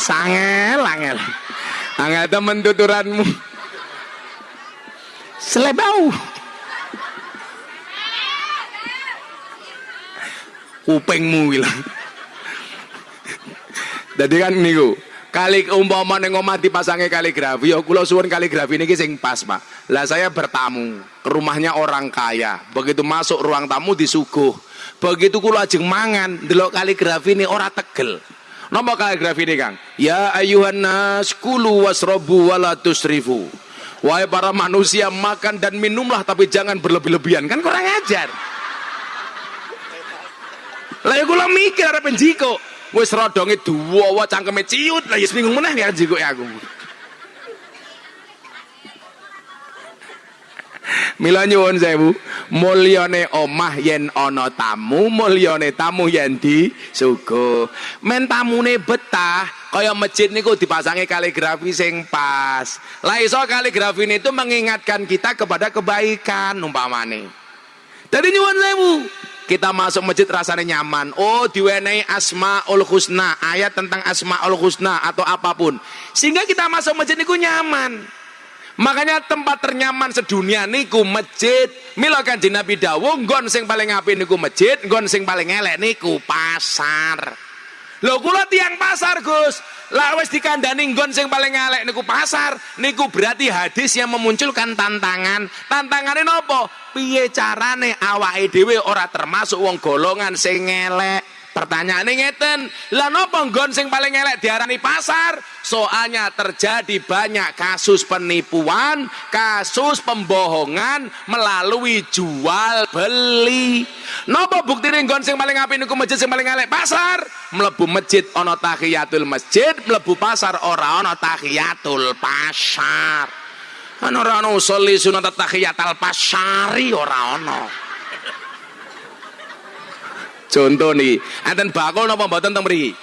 Speaker 1: Sangel, angel. Angel temen tuturanmu. Selebau. Kupingmu bilang. Jadi kan niku, kali umpama ning omah dipasangi kaligrafi, ya kula suwun kaligrafi niki sing pas, Pak. Lah saya bertamu ke rumahnya orang kaya. Begitu masuk ruang tamu disuguh. Begitu kula ajeng mangan, delok kaligrafi ini ora tegel. Napa kaligrafi ini, Kang? Ya ayuhan nas kulu wasrobu wala tusrifu. Wahai para manusia makan dan minumlah tapi jangan berlebih-lebihan. Kan kurang ajar. Lah ya kula mikir arep njiko. Wis rodonge duwa cangkeme ciut. Lah ya bingung meneh ya njiko ya aku. Mila nyuwun sewu, mulyane omah yen ana tamu, mulyane tamu yen disuguh. Men tamune betah, kaya masjid niku dipasangi kaligrafi sing pas. Lah iso kaligrafi itu mengingatkan kita kepada kebaikan umpamane. Jadi nyuwun sewu, kita masuk masjid rasanya nyaman. Oh, diwenehi Asmaul Husna, ayat tentang Asmaul Husna atau apa pun. Sehingga kita masuk masjid niku nyaman. Makanya tempat ternyaman sedunia niku masjid. Mila kanjeng Nabi dawuh nggon sing paling apik niku masjid, nggon sing paling elek niku pasar. Lho kula tiang pasar, Gus. Lah wis dikandani nggon sing paling elek niku pasar, niku berarti hadis yang memunculkan tantangan. Tantangane nopo? Piye carane awake dhewe ora termasuk wong golongan sing elek? Pertanyaannya ngeten, lah nopo nggon sing paling elek diarani pasar? Soalnya terjadi banyak kasus penipuan, kasus pembohongan melalui jual beli. Nopo bukti nggon sing paling apik niku masjid sing paling elek pasar? Mlebu masjid ana tahiyatul masjid, mlebu pasar ora ana tahiyatul pasar. Ana ora ana usolli sunat tahiyatul pasari ora ana. Contoh nih, enten bakul napa mboten teng mriki?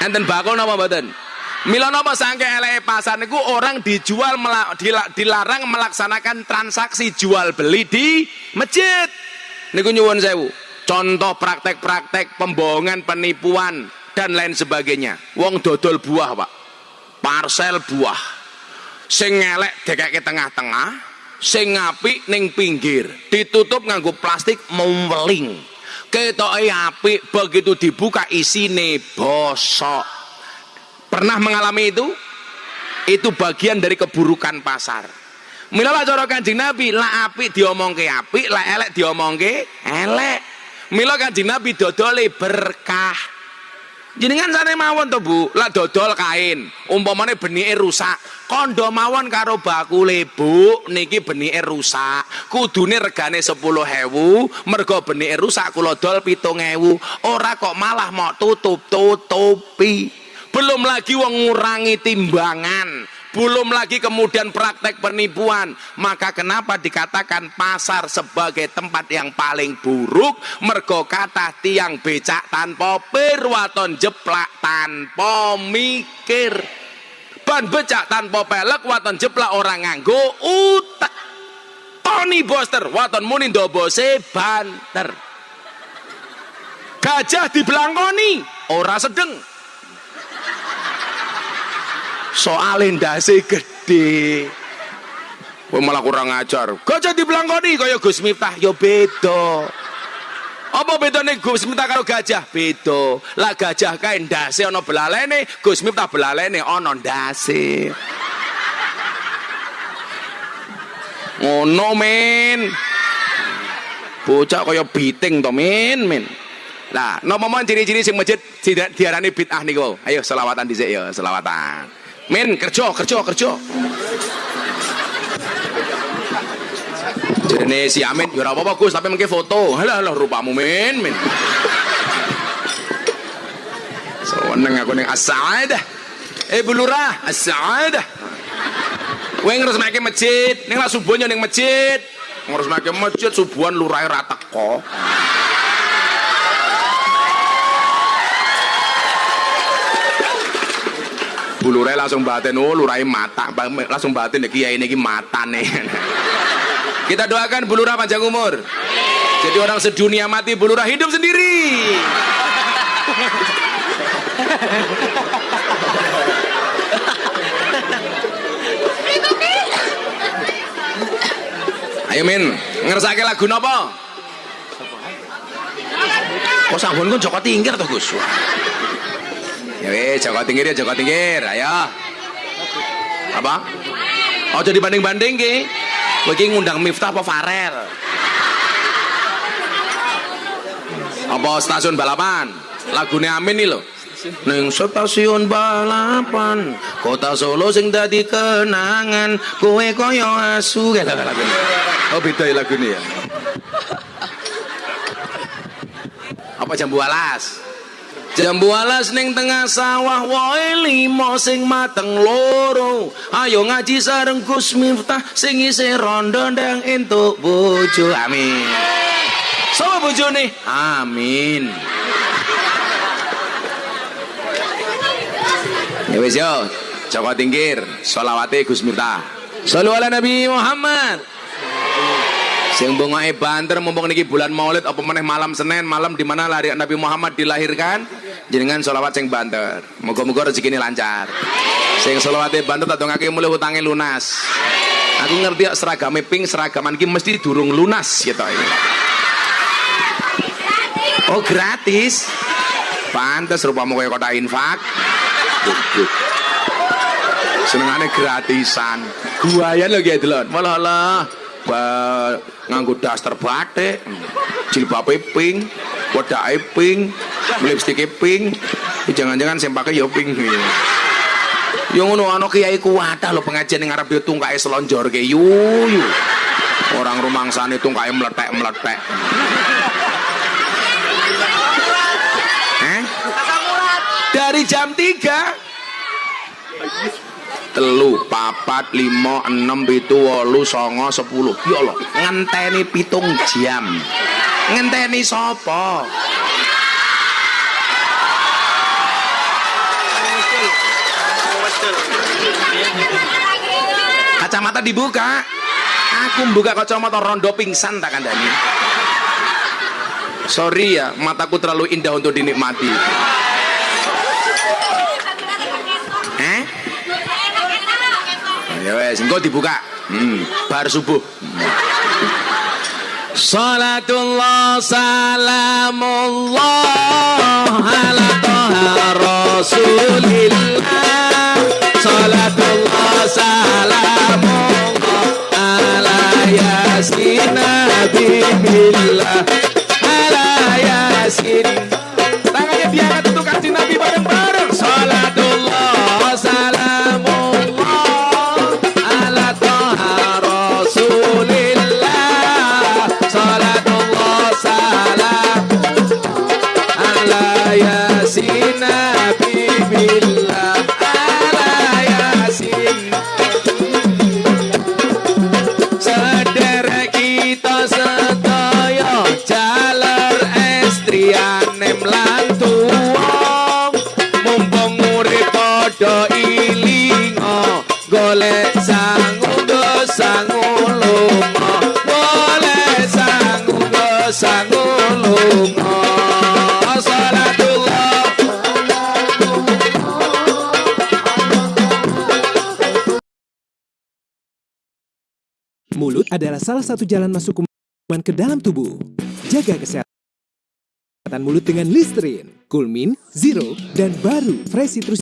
Speaker 1: Enten bakul napa mboten? Mila napa sangke eleke pasar niku orang dijual dilarang melaksanakan transaksi jual beli di masjid. Niku nyuwun sewu. Contoh praktek-praktek pembohongan, penipuan dan lain sebagainya. Wong dodol buah, Pak. Parsel buah. Sing elek dekake tengah-tengah, sing apik ning pinggir. Ditutup nganggo plastik membeling ketoke apik begitu dibuka isine bosok. Pernah mengalami itu? Itu bagian dari keburukan pasar. Mila cara kanjeng nabi lah apik diomongke apik lah elek diomongke elek. Mila kanjeng nabi dodole berkah jenengan sana mawon to bu? Lah dodol kain. Umpamane benike rusak kondo mawon karo bakule bu. Niki benike rusak. Kudune regane 10.000 mergo benike rusak kula dol 7.000 ora kok malah mau tutup tutupi belum lagi wong ngurangi timbangan belum lagi kemudian praktek penipuan. Maka kenapa dikatakan pasar sebagai tempat yang paling buruk? Mergo kata tiang becak tanpa perwaton jeplak tanpa mikir. Ban becak tanpa pelek waton jeplak orang nganggo utek. Tony Boster waton muni dobose banter. Gajah dibelangkoni ora sedeng soal ndase gede Kowe malah kurang ajar. Gajah dibelangkoni kaya Gus Miftah ya beda. Apa bedane Gus Miftah karo gajah? Beda. Lah gajah kae ndase ana belalene, Gus Miftah belalene ana ndase. Ngono men. Bocah kaya biting to men, men. Lah, mon ciri-ciri sing masjid tidak diarani bid'ah niku? Ayo selawatan dhisik ya, selawatan. Men, kerja, kerja, kerja. Jadi si Amin, ya ora apa-apa Gus, tapi mengke foto. Halah halah rupamu men, men. Seneng aku ning as-sa'adah. Eh Bu Lurah, as-sa'adah. Kowe ngresmake masjid, ning lah subuhnya ning masjid. Ngresmake masjid subuhan lurahe ra teko. Bu Lurah langsung batin, oh lurahe mata, langsung batin kiai niki matane. [LAUGHS] Kita doakan Bu Lurah panjang umur. Jadi orang sedunia mati Bu Lurah hidup sendiri. Ayo Min, ngersake lagu napa? Kok sampun ku Joko Tingkir to, Gus? Ya coba Joko Tingkir ya Joko Tingkir. Ayo. Apa? Oh, jadi banding-banding ki. Kowe iki ngundang Miftah apa Farel? Apa stasiun balapan? Lagune Amin nih loh. Neng stasiun balapan Kota Solo sing dadi kenangan Kowe koyo asu Oh beda ya lagu ini ya Apa jambu alas? Jambu alas ning tengah sawah woi limo sing mateng loro. Ayo ngaji sareng Gus Miftah sing isih rondo ndang entuk bojo. Amin. Sama bojone. Amin. Ya wis yo, Joko Tingkir, sholawate Gus Miftah. Sallu Nabi Muhammad. Sing bongoke banter mumpung niki bulan Maulid apa meneh malam Senin, malam di mana lari Nabi Muhammad dilahirkan, jenengan sholawat sing banter. Moga-moga rezekine lancar. Sing sholawate banter tak dongake mulai utange lunas. Aku ngerti kok seragame pink seragaman iki mesti durung lunas gitu. Oh gratis. Pantes rupamu kaya kota infak. Senengane gratisan. Guayan lho ki delon. Walah lah. Ba nganggo daster batik, jilbabe pink, wedake pink, lipstike pink. Jangan-jangan sing pakai ya pink. Ya ngono ana kiai kuwatah lho pengajian ning arep yo tungkae selonjorke yu yu. Orang rumangsane tungkae meletek-meletek. Eh? Dari jam 3 telu papat lima enam pitu wolu songo sepuluh. Ya Allah ngenteni pitung jam. Ngenteni sopo kacamata dibuka. Aku buka kacamata rondo pingsan tak kandani sorry ya mataku terlalu indah untuk dinikmati ya wes engko dibuka. Hmm, bar subuh. Salatullah salamullah ala toha rasulillah. Salatullah salamullah ala yasin nabibillah. Ala yasin salah satu jalan masuk kuman ke dalam tubuh. Jaga kesehatan mulut dengan Listerine, Coolmin, Zero, dan baru Fresh Citrus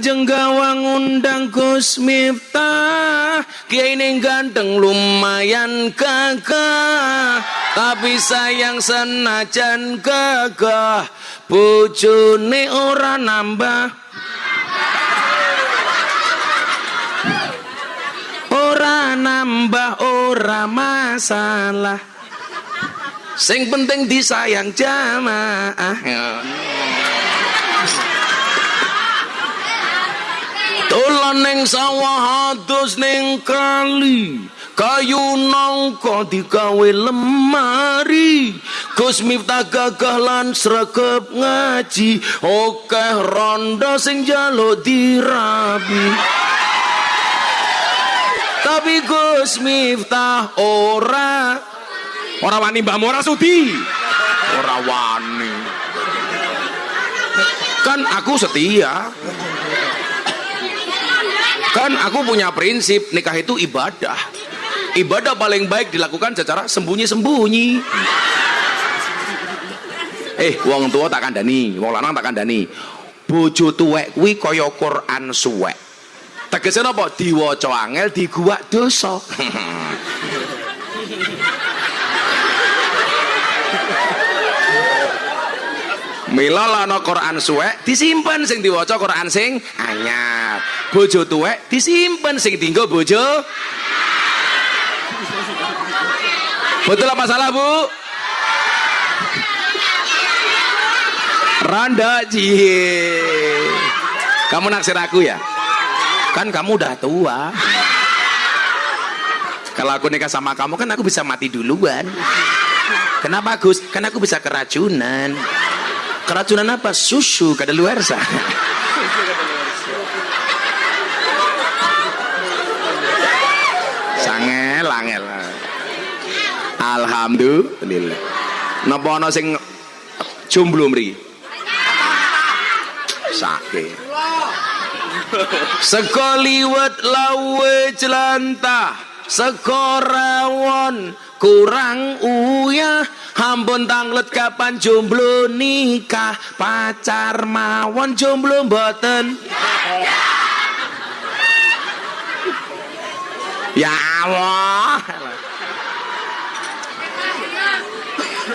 Speaker 5: Kecamatan Jenggawang undang Gus Miftah. Kiai ini ganteng lumayan gagah. Tapi sayang senajan gagah. Bojone ora nambah. Ora nambah ora masalah. Sing penting disayang jamaah. Dolan ning sawah adus ning kali. Kayu nangka digawe lemari Gus Miftah gagah lan sregep ngaji Okeh rondo sing jaluk dirabi Tapi Gus Miftah ora Ora wani Mbah Ora sudi. Ora wani. Kan aku setia.
Speaker 1: Kan aku punya prinsip nikah itu ibadah. Ibadah paling baik dilakukan secara sembunyi-sembunyi. Eh, wong tua tak kandani, wong lanang tak kandani. Bojo tuwek kuwi kaya Quran suwek. Tegese napa? Diwaca angel diguwak dosa. [LAUGHS] Mila lana Quran suwek disimpen sing diwaca Quran sing anyar. Bojo tuwek disimpen sing dienggo bojo. Betul apa salah, Bu? Randa cie. Kamu naksir aku ya? Kan kamu udah tua. Kalau aku nikah sama kamu kan aku bisa mati duluan. Kenapa Gus? Kan aku bisa keracunan. Keracunan apa? Susu kadaluarsa. Sangel, angel. Alhamdulillah. Napa ana sing jomblo mriki? Sakit. Sekoliwet lawe jelantah Sekorawon kurang uyah Hampun tanglet kapan jomblo nikah? Pacar mawon jomblo mboten? Ya Allah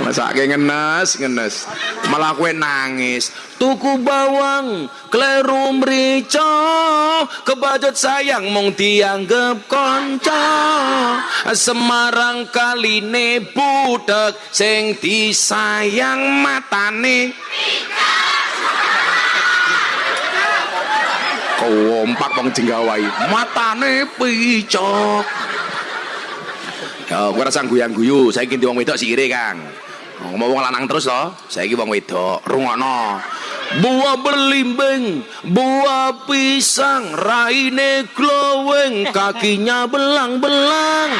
Speaker 1: Masake ngenes, ngenes. Malah kue nangis. Tuku bawang, kleru mrica, kebajut sayang mung dianggep kanca. Semarang kaline budek sing disayang matane. Kompak wong jenggawai, matane picok. Ya, gue rasa guyang-guyu, saya ganti wong wedok sikire, Kang. Ngomong wong lanang terus loh, saya wong wedok, rungokno. Buah belimbing, buah pisang, raine glowing, kakinya belang-belang.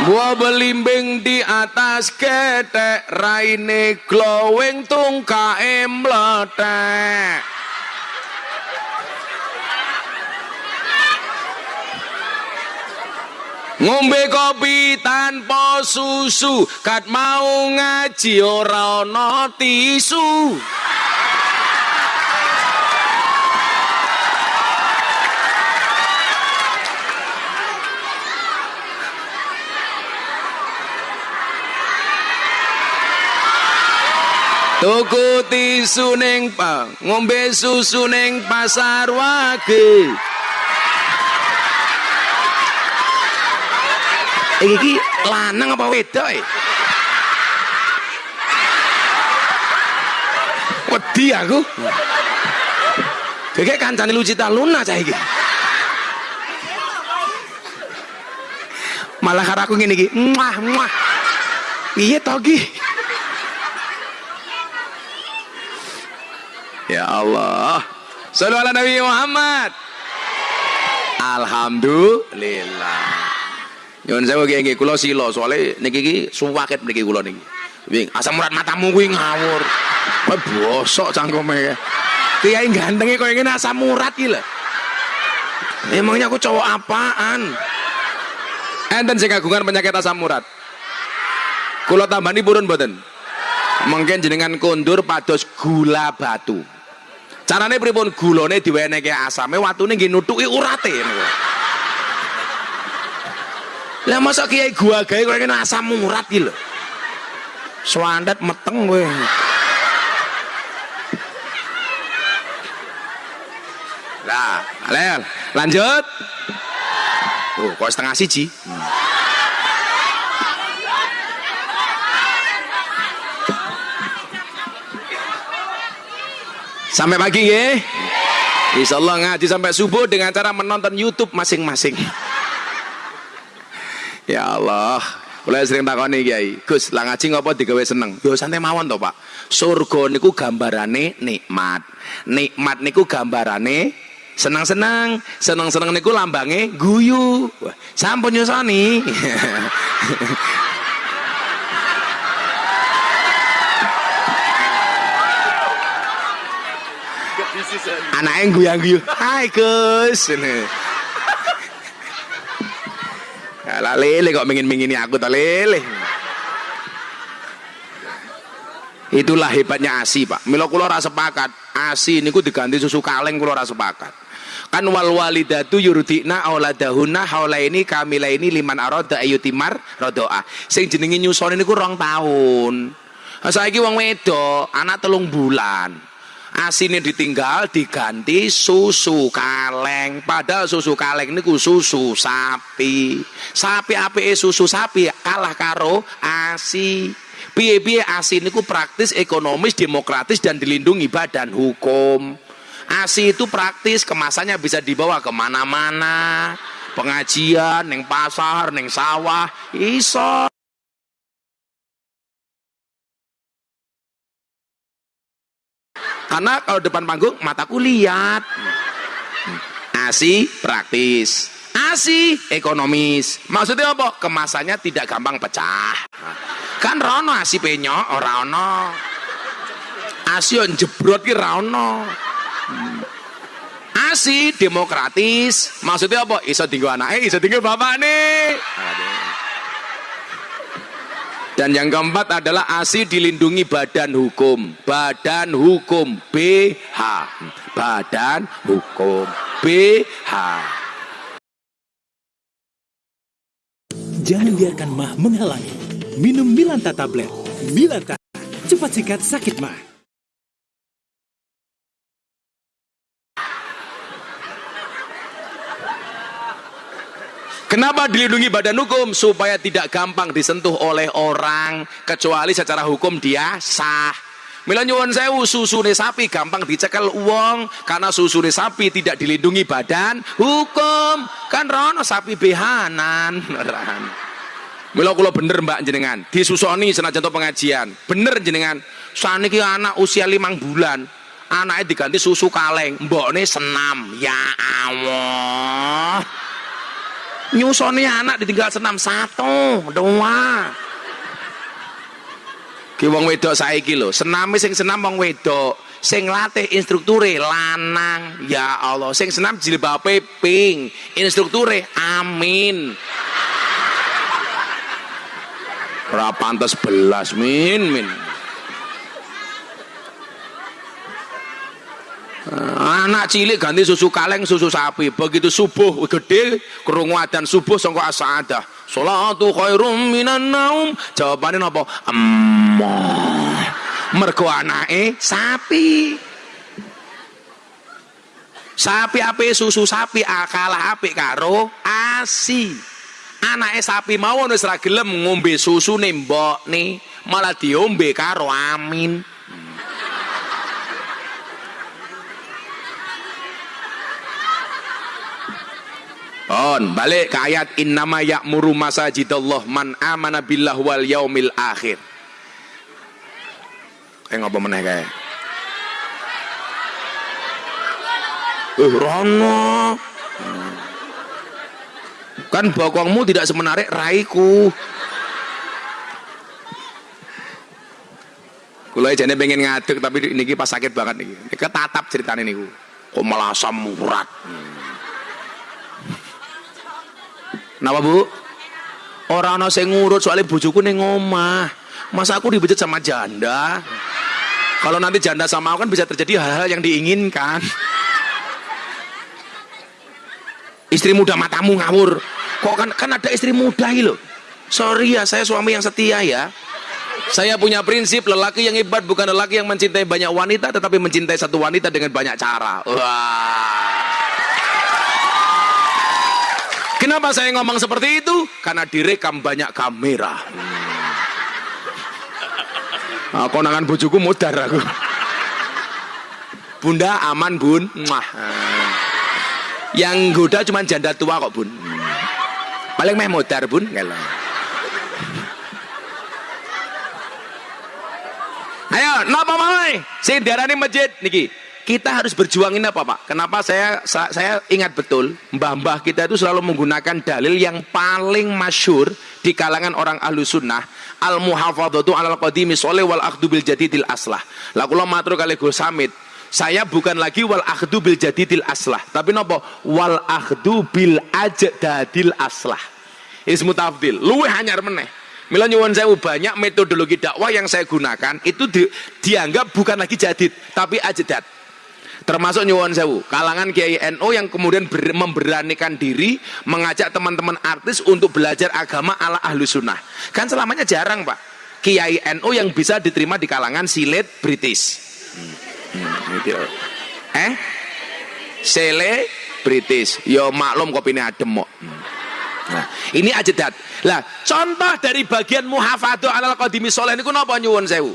Speaker 1: Buah belimbing di atas ketek, raine glowing, tungkae meletek. Ngombe kopi tanpa susu kat mau ngaji ora ana tisu Tuku tisu ning pa, ngombe susu ning pasar wage. Iki lanang apa wedok e? Wedi aku. Kayak kancane Lucita Luna cah iki. Malah karo aku ngene iki, muah muah. Piye to? Ya Allah. Sallu ala Nabi Muhammad. Alhamdulillah. Nyuwun sewu nggih nggih kula sila soalé niki iki suwaket niki kula niki. Wing asam urat matamu kuwi ngawur. Kowe bosok cangkeme. Kiai gantenge koyo ngene asam urat iki lho. Emangnya aku cowok apaan? Enten sing kagungan penyakit asam urat. Kula tambani purun mboten? Mungkin jenengan kondur pados gula batu. Carane pripun gulane diwenehke asame watune nggih nutuki urate niku. Lah masa kiai gua gawe kowe kene asam urat iki lho. Swandet meteng kowe. Lah, Alel, lanjut. Oh, kok setengah siji? Sampai pagi nggih. Insya Allah ngaji sampai subuh dengan cara menonton YouTube masing-masing. Ya Allah, Mulai sering takoni Kiai, Gus, lah ngaji ngopo digawe seneng? Yo santai mawon to, Pak. Surga niku gambarane nikmat. Nikmat niku gambarane senang-senang, senang-senang niku lambange guyu. Wah, sampun nyusoni. [LAUGHS] Anaknya guyang-guyu. Hai Gus. Ini. Alah lele kok mingin-mingini aku tak lele. Itulah hebatnya ASI, Pak. Mila kula ora sepakat. ASI niku diganti susu kaleng kula ora sepakat. Kan wal walidatu yurdina auladahunna haulaini kamilaini liman arada ayutimar rodoa. Sing jenenge nyusoni niku rong tahun. Saiki wong wedok anak telung bulan. Asine ditinggal diganti susu kaleng. Padahal susu kaleng niku susu sapi. Sapi apike susu sapi kalah karo ASI. Piye-piye ASI praktis, ekonomis, demokratis dan dilindungi badan hukum. ASI itu praktis, kemasannya bisa dibawa ke mana-mana. Pengajian, neng pasar, neng sawah, iso. Karena kalau depan panggung mataku lihat. ASI praktis. ASI ekonomis. Maksudnya apa? Kemasannya tidak gampang pecah. Kan rono ASI penyok ora ono. ASI yang jebrot ki ra ono. ASI demokratis. Maksudnya apa? Iso tinggal anaknya, iso tinggal bapak nih. Dan yang keempat adalah ASI dilindungi badan hukum. Badan hukum BH. Badan hukum BH.
Speaker 6: Jangan biarkan mah menghalangi. Minum Milanta tablet. Milanta, cepat sikat sakit mah.
Speaker 1: Kenapa dilindungi badan hukum? Supaya tidak gampang disentuh oleh orang. Kecuali secara hukum dia sah. Mila nyuwun sewu susune sapi gampang dicekel uang karena susune sapi tidak dilindungi badan hukum. Kan rono sapi behanan. [LAUGHS] Mila kula bener Mbak jenengan, disusoni senajan pengajian. Bener jenengan. Saniki anak usia limang bulan, anaknya diganti susu kaleng, mbokne senam. Ya Allah. Nyusoni anak ditinggal senam satu, dua. Ki wong wedok saiki lho, sename sing senam wong wedok, sing latih instrukture lanang. Ya Allah, sing senam jilbabe pink, instrukture amin. Ora pantes belas min min. Anak cilik ganti susu kaleng susu sapi. Begitu subuh gede krungu adzan subuh sangka asadah. Salatu khairum minan naum. Jawabane napa? Emmah. Mergo anake sapi. Sapi ape susu sapi akalah apik karo ASI. Anake sapi mawon wis ra gelem ngombe susune mbokne, malah diombe karo Amin. On, balik ke ayat innama ya'muru masajidallah man amana billah wal yaumil akhir. Kayak ngapa meneh kae? Eh, Rono. Kan bokongmu tidak semenarik raiku. Kula jane pengen ngadeg tapi niki pas sakit banget niki. Ketatap ceritane niku. Kok malah asam urat. Napa Bu? Orang ana sing ngurut soalnya bojoku ning omah. Masa aku dibejet sama janda? Kalau nanti janda sama aku kan bisa terjadi hal-hal yang diinginkan. Istri muda matamu ngawur. Kok kan kan ada istri muda gitu. Sorry ya, saya suami yang setia ya. Saya punya prinsip lelaki yang hebat bukan lelaki yang mencintai banyak wanita tetapi mencintai satu wanita dengan banyak cara. Wah. Kenapa saya ngomong seperti itu? Karena direkam banyak kamera. Nah, konangan bojoku mudar aku. Bunda aman bun. Mwah. Yang goda cuma janda tua kok bun. Paling meh mudar bun. Kalau. Ayo, napa mulai? Sing diarani masjid niki. Kita harus berjuang ini apa Pak? Kenapa saya saya ingat betul mbah-mbah kita itu selalu menggunakan dalil yang paling masyur di kalangan orang ahlu sunnah al muhafadzatu alal qadimi soleh wal akhdu bil jadidil aslah. Lah kula matur kali Samit Saya bukan lagi wal akhdu bil jadidil aslah, tapi nopo wal akhdu bil ajdadil aslah. Ismu tafdil, luwe hanyar meneh. Mila nyuwun sewu banyak metodologi dakwah yang saya gunakan itu di, dianggap bukan lagi jadid, tapi ajdad. Termasuk nyuwun sewu, kalangan Kiai NU yang kemudian ber, memberanikan diri mengajak teman-teman artis untuk belajar agama ala ahlu sunnah. Kan selamanya jarang pak. Kiai NU yang bisa diterima di kalangan silet British. Hmm, hmm, gitu. Eh? Sele British. Yo maklum kopine adem kok. Hmm. Nah, ini ajedat. Lah, contoh dari bagian muhafadzah alal qadimi soleh niku napa nyuwun sewu?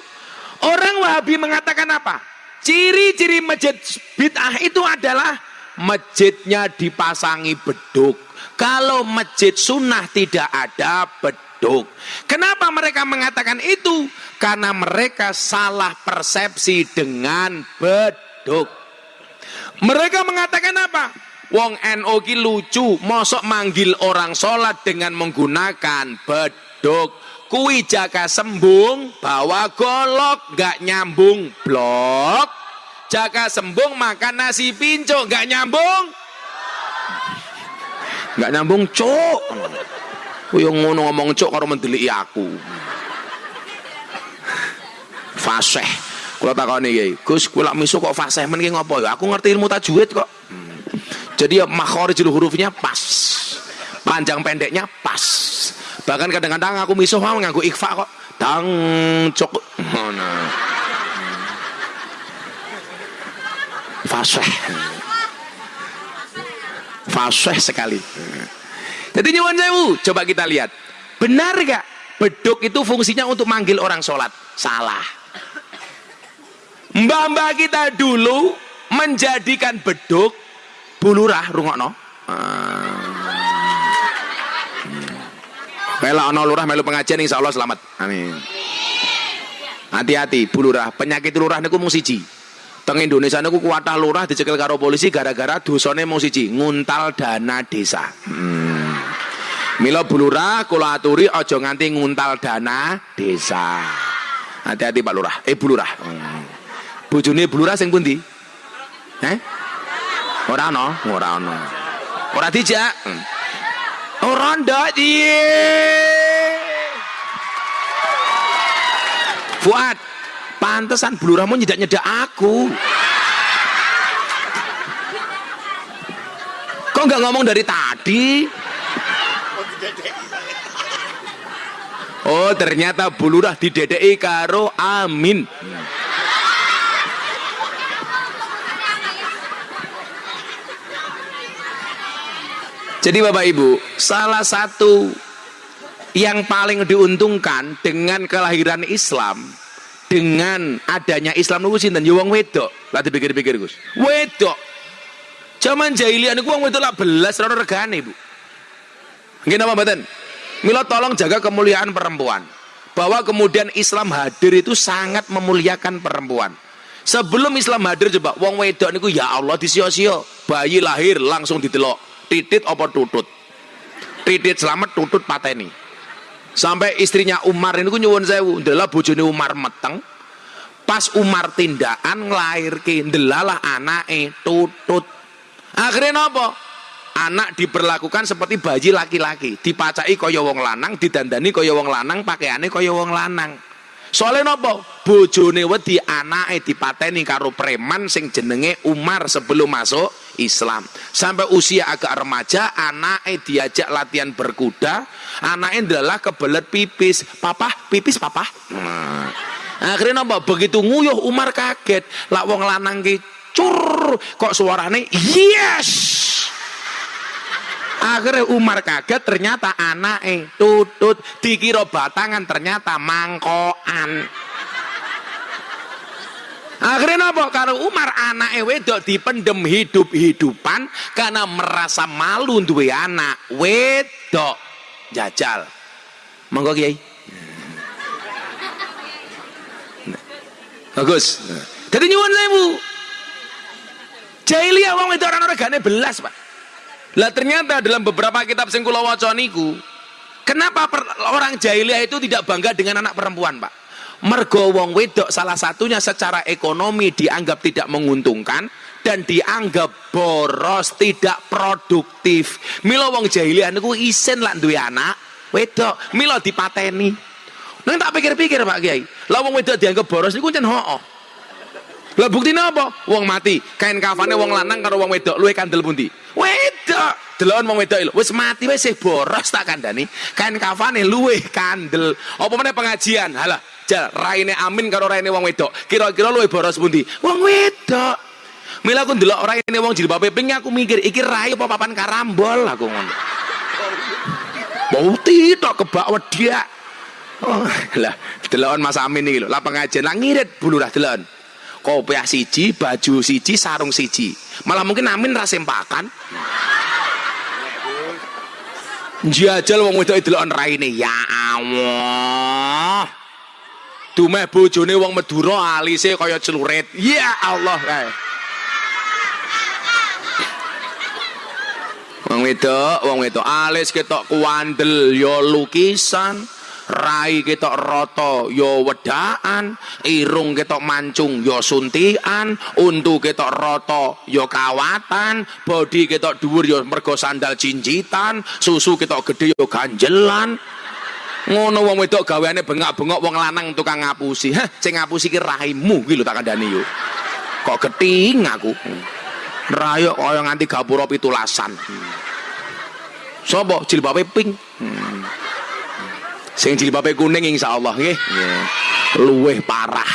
Speaker 1: Orang Wahabi mengatakan apa? Ciri-ciri masjid bid'ah itu adalah masjidnya dipasangi beduk. Kalau masjid sunnah tidak ada beduk. Kenapa mereka mengatakan itu? Karena mereka salah persepsi dengan beduk. Mereka mengatakan apa? Wong NO ki lucu, mosok manggil orang sholat dengan menggunakan beduk. Kui jaga sembung, bawa golok, gak nyambung blok. Jaga sembung makan nasi pinco, gak nyambung. Gak nyambung cok. Yang ngono ngomong cok karo mendeliki aku. Fasih. Kula takoni iki, Gus, kula misu kok fasih men ki ngopo ya? Aku ngerti ilmu tajwid kok. Jadi ya makhorijul hurufnya pas. Panjang pendeknya pas. Bahkan kadang-kadang aku misuh mau nganggo ikhfa kok. Dang cok. Fasih. Fasih sekali. Jadi nyuwun sewu, coba kita lihat. Benar gak? Beduk itu fungsinya untuk manggil orang sholat. Salah. Mbah-mbah kita dulu menjadikan beduk bulurah rungokno. Mela ono lurah melu pengajian insya Allah selamat. Amin. Hati-hati bulurah, penyakit lurah niku mung siji. Teng Indonesia niku kuatah lurah dicekel karo polisi gara-gara dosane mung siji, nguntal dana desa. Hmm. Mila bulurah kula aturi aja nganti nguntal dana desa. Hati-hati Pak Lurah. Eh bulurah. Hmm. Bojone bulurah sing pundi? Eh? Ora ana, ora ana. Ora dijak. Hmm. Ora ndak iye. Fuad, pantesan blurahmu nyedak-nyedak aku. Kok nggak ngomong dari tadi? Oh, ternyata bulurah didedeki karo Amin. Jadi Bapak Ibu, salah satu yang paling diuntungkan dengan kelahiran Islam, dengan adanya Islam niku sinten? Ya wong wedok. Lah dipikir-pikir Gus. Wedok. Zaman jahiliyah niku wong wedok lah belas ora regane, Bu. Nggih napa mboten? Mila tolong jaga kemuliaan perempuan. Bahwa kemudian Islam hadir itu sangat memuliakan perempuan. Sebelum Islam hadir coba wong wedok niku ya Allah disio-sio, bayi lahir langsung ditelok titit apa tutut? Titit selamat tutut pateni. Sampai istrinya Umar ini ku nyuwun sewu ndela bojone Umar meteng. Pas Umar tindakan ngelahirke ndelalah anake tutut. Akhirnya apa anak diperlakukan seperti bayi laki-laki. Dipacai kaya wong lanang didandani kaya wong lanang pakaiane kaya wong lanang. Soalnya nopo? Bojone wedi anake dipateni karo preman sing jenenge Umar sebelum masuk Islam. Sampai usia agak remaja anaknya diajak latihan berkuda anaknya adalah kebelet pipis. Papa pipis papa nah. akhirnya napa begitu nguyuh Umar kaget. Lah wong lanang ki cur kok suarane yes? Akhirnya Umar kaget ternyata anaknya tutut dikira batangan ternyata mangkoan Akhirnya apa? Kalau Umar anak wedok dipendem hidup-hidupan karena merasa malu duwe anak wedok. Jajal. Monggo Kiai. Bagus. Jadi nyuwun sewu. Jahiliyah wong wedok ora regane belas, Pak. Lah ternyata dalam beberapa kitab sing kenapa orang jahiliyah itu tidak bangga dengan anak perempuan, Pak? Mergo wong wedok salah satunya secara ekonomi dianggap tidak menguntungkan dan dianggap boros, tidak produktif. Milo wong jahiliyah niku isen lah duwe anak wedok, milo dipateni. Nang tak pikir-pikir Pak Kiai, lah wong wedok dianggap boros niku jan hoo. Lah buktine apa? Wong mati, kain kafane wong lanang karo wong wedok luwe kandel pundi? Delon wong wedok wis mati wis boros tak kandhani. Kain kafane luwe kandel. Apa meneh pengajian? Halah, jal raine Amin karo raine wong wedok. Kira-kira luwe boros pundi? Wong wedok. Mila aku ndelok raine wong jilbabe pink aku mikir iki rai apa papan karambol aku ngono. Bau tok kebak wedak. Oh, lah delon Mas Amin iki lho, lah pengajian lah ngirit bulurah delon. Kopiah siji, baju siji, sarung siji. Malah mungkin Amin ra Jajal wong wedok delok raine ya Allah. Dumeh bojone wong Madura alise kaya celurit. Ya Allah kae. Wong wedok, wong wedok alis ketok kuandel ya lukisan. Rai ketok roto yo wedaan, irung ketok mancung yo suntian, untu ketok roto yo kawatan, body ketok dhuwur yo mergo sandal cincitan, susu ketok gede yo ganjelan. Ngono wong wedok gaweane bengak-bengok wong lanang tukang ngapusi. Hah, sing ngapusi ki raimu ki lho tak kandhani yo. Kok keting aku. Rayo kaya nganti gapura pitulasan. Sopo jilbabe pink. Hmm. Sing jilbabe kuning insyaallah nggih. Luweh parah.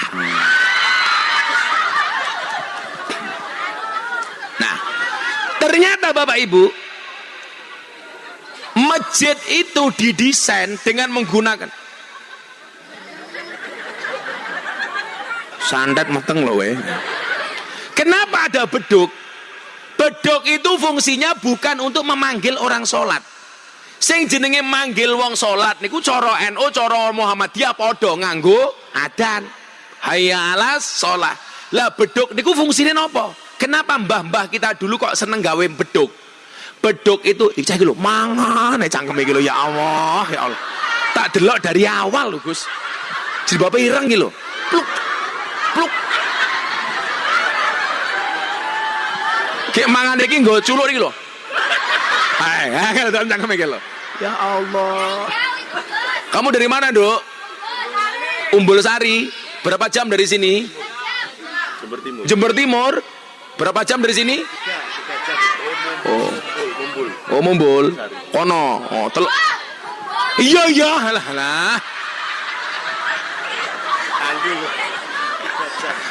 Speaker 1: Nah, ternyata Bapak Ibu masjid itu didesain dengan menggunakan sandat mateng loh weh. Kenapa ada beduk? Beduk itu fungsinya bukan untuk memanggil orang sholat. Sing jenenge manggil wong salat niku cara NU cara Muhammadiyah padha nganggo adan. Hayya alas sholat. Lah beduk niku fungsine napa? Kenapa mbah-mbah kita dulu kok seneng gawe beduk? Beduk itu iki lho mangan cangkem iki lho ya Allah, ya Allah. Tak delok dari awal lho Gus. Jilbabe ireng iki lho. Pluk. Pluk. Kayak mangan iki nggo culuk iki lho. Hai, hai, dalam cangkem iki lho. Ya Allah. Kamu dari mana, Dok? Umbul Sari. Berapa jam dari sini? Jember Timur. Jember Timur. Berapa jam dari sini? Oh. Oh, Mumbul. Kono. Oh, tel Iya, iya. Halah, halah.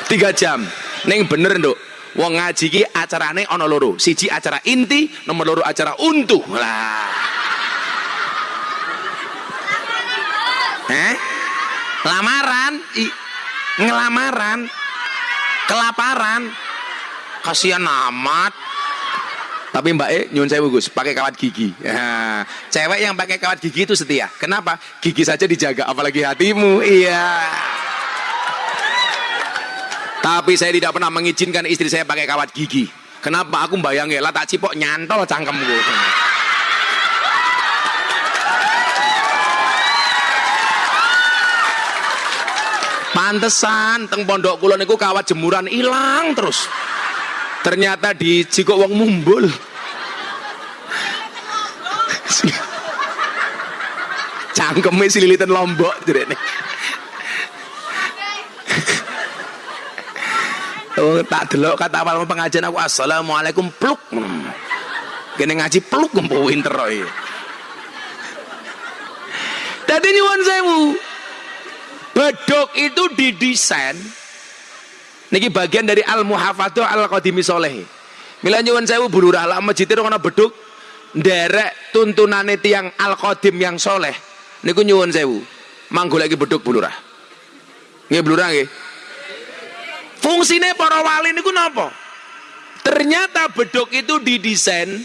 Speaker 1: Tiga jam. Neng bener, Dok. Wong ngaji ki acarane ana loro. Siji acara inti, nomor loro acara untu. Lah. Eh? Lamaran, I, ngelamaran, kelaparan. Kasihan amat. Tapi Mbak E nyun saya Gus, pakai kawat gigi. Ya. Cewek yang pakai kawat gigi itu setia. Kenapa? Gigi saja dijaga, apalagi hatimu. Iya. Tapi saya tidak pernah mengizinkan istri saya pakai kawat gigi. Kenapa? Aku bayangin lah tak cipok nyantol cangkemku. Pantesan teng pondok kula niku kawat jemuran hilang terus. Ternyata di jikok wong mumbul. Cangkeme sililitan lombok direne. Oh, tak delok kata awal pengajian aku assalamualaikum pluk. Kene ngaji pluk gempo winter roy. Tadi nyuwun sewu. Bedok itu didesain niki bagian dari al muhafadzah al qadimi soleh. Mila nyuwun sewu bulurah lah masjid ana beduk nderek tuntunane tiang al qadim yang soleh. Niku nyuwun sewu. Manggo lagi beduk bulurah. Nggih bulurah nggih. Fungsine para wali niku napa? Ternyata beduk itu didesain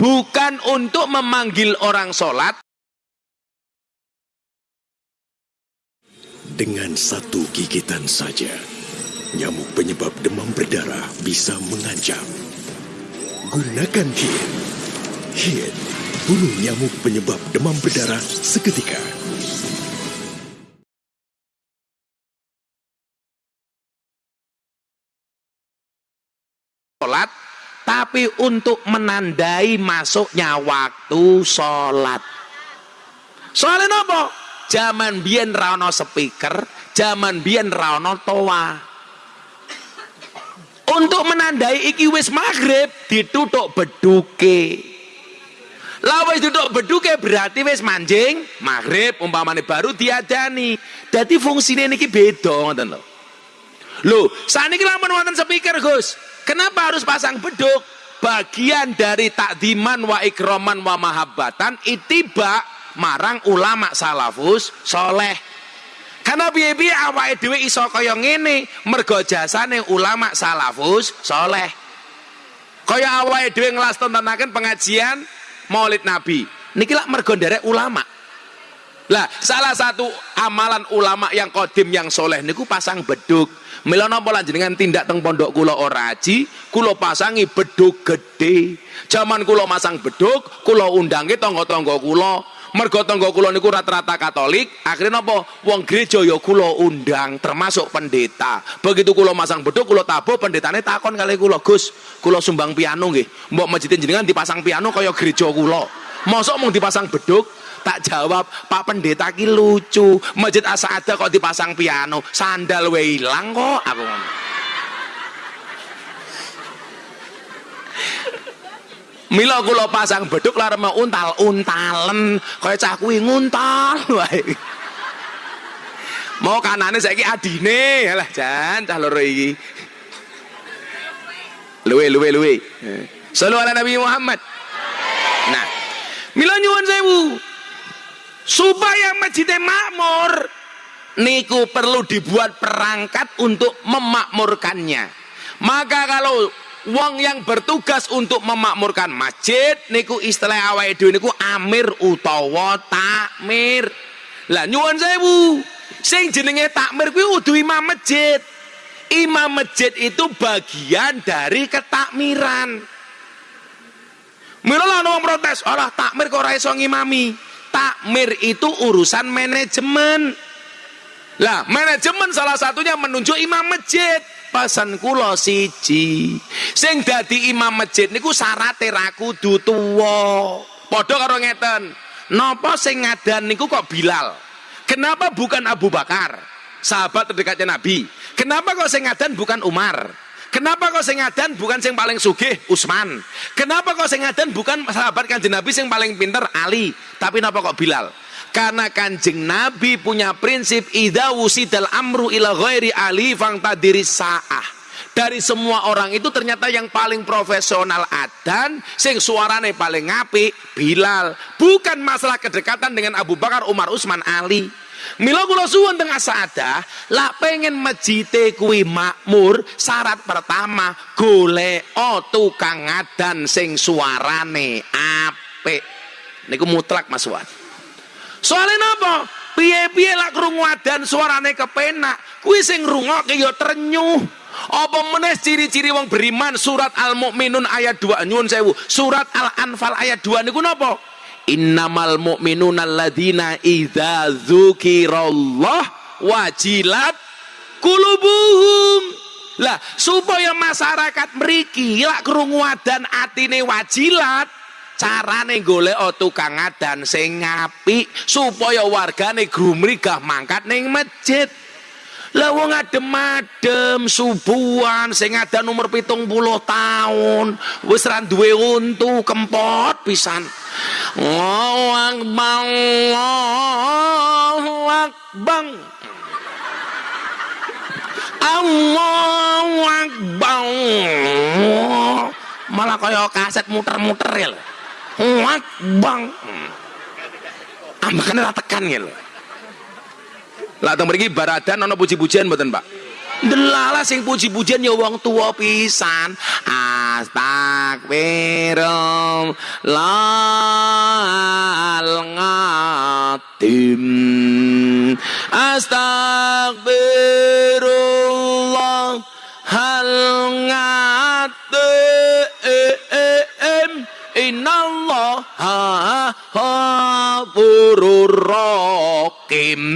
Speaker 1: bukan untuk memanggil orang sholat.
Speaker 7: Dengan satu gigitan saja, nyamuk penyebab demam berdarah bisa mengancam. Gunakan HIT. HIT, bunuh nyamuk penyebab demam berdarah seketika.
Speaker 1: Tapi untuk menandai masuknya waktu sholat. Soalnya nopo? Zaman biyen ra ono speaker, zaman biyen ra ono toa. Untuk menandai iki wis maghrib ditutuk beduke. Lah duduk beduke berarti wis manjing maghrib umpamane baru diadani. Dadi fungsine niki beda lho. Loh, saniki lamun wonten speaker, Gus. Kenapa harus pasang beduk? Bagian dari takdiman wa ikroman wa mahabbatan itiba marang ulama salafus soleh. Karena biye-biye awake dhewe iso kaya ngene mergo jasane ulama salafus soleh. Kaya awake dhewe nglastontenaken pengajian Maulid Nabi. Niki lak mergo nderek ulama. Lah, salah satu amalan ulama yang kodim yang soleh niku pasang beduk. Mila napa lanjenengan tindak teng pondok kula ora aji, kula pasangi beduk gede. Zaman kula masang beduk, kula undange tangga-tangga kula. Mergo tangga kula niku rata-rata Katolik, akhirnya napa wong gereja ya kula undang termasuk pendeta. Begitu kula masang beduk, kula tabuh pendetane takon kali kula, "Gus, kula sumbang piano nggih. Mbok masjid jenengan dipasang piano kaya gereja kula." Mosok mung dipasang beduk, tak jawab Pak Pendeta ki lucu Masjid Asada kok dipasang piano sandal we ilang kok aku ngomong Mila kula pasang beduk lar mau untal-untalen kaya cah kuwi nguntal wae. Mau kanane saiki adine, alah jan cah loro iki. Luwe luwe luwe. Sallu ala Nabi Muhammad. Nah, mila nyuwun sewu. Supaya masjidnya makmur, niku perlu dibuat perangkat untuk memakmurkannya. Maka kalau wong yang bertugas untuk memakmurkan masjid niku istilah awake dhewe niku amir utawa takmir. Lah nyuwun sewu, sing jenenge takmir kuwi udu imam masjid. Imam masjid itu bagian dari ketakmiran. Mila wong protes, "Alah takmir kok ora iso ngimami." Takmir itu urusan manajemen. Lah, manajemen salah satunya menunjuk imam masjid. Pasan kula siji. Sing dadi imam masjid niku syaraté ra kudu tuwa. Padha karo ngeten. Napa sing ngadan niku kok Bilal? Kenapa bukan Abu Bakar? Sahabat terdekatnya Nabi. Kenapa kok sing ngadan bukan Umar? Kenapa kok sing bukan sing paling sugih Usman? Kenapa kok sing bukan sahabat Kanjeng Nabi sing paling pinter Ali, tapi napa kok Bilal? Karena Kanjeng Nabi punya prinsip idza wusidal amru ila ghairi ali fangtadiri saah. Dari semua orang itu ternyata yang paling profesional adan, sing suarane paling ngapi Bilal. Bukan masalah kedekatan dengan Abu Bakar, Umar, Usman, Ali. Mila kula suwun teng asada, lah pengen mejite kuwi makmur, syarat pertama golek tukang ngadan sing suarane apik. Niku mutlak Mas Wan. Soale napa? Piye-piye lak krungu adan suarane kepenak, kuwi sing ngrungokke ya trenyuh. Apa meneh ciri-ciri wong beriman surat Al-Mukminun ayat 2 nyuwun sewu. Surat Al-Anfal ayat 2 niku napa? Innamal mu'minuna alladzina idza dzukirallah wajilat kulubuhum. Lah, supaya masyarakat mriki lak krungu adan atine wajilat, carane golek tukang adan sing apik supaya wargane grumrigah mangkat ning masjid. Lah wong adem-adem subuhan sing adan umur pitung puluh tahun wis ra duwe untu kempot pisan. Allahu Akbar Allahu Akbar Allahu Akbar Malah kaya kaset muter-muter ya lho. Akbar Ambakane ra tekan ya lho. Lah teng mriki baradan ana puji-pujian mboten, Pak? Delala sing puji-pujian ya wong tua pisan. Astagfirullah ngatim. Astagfirullah hal ngatim. Innallaha rahim.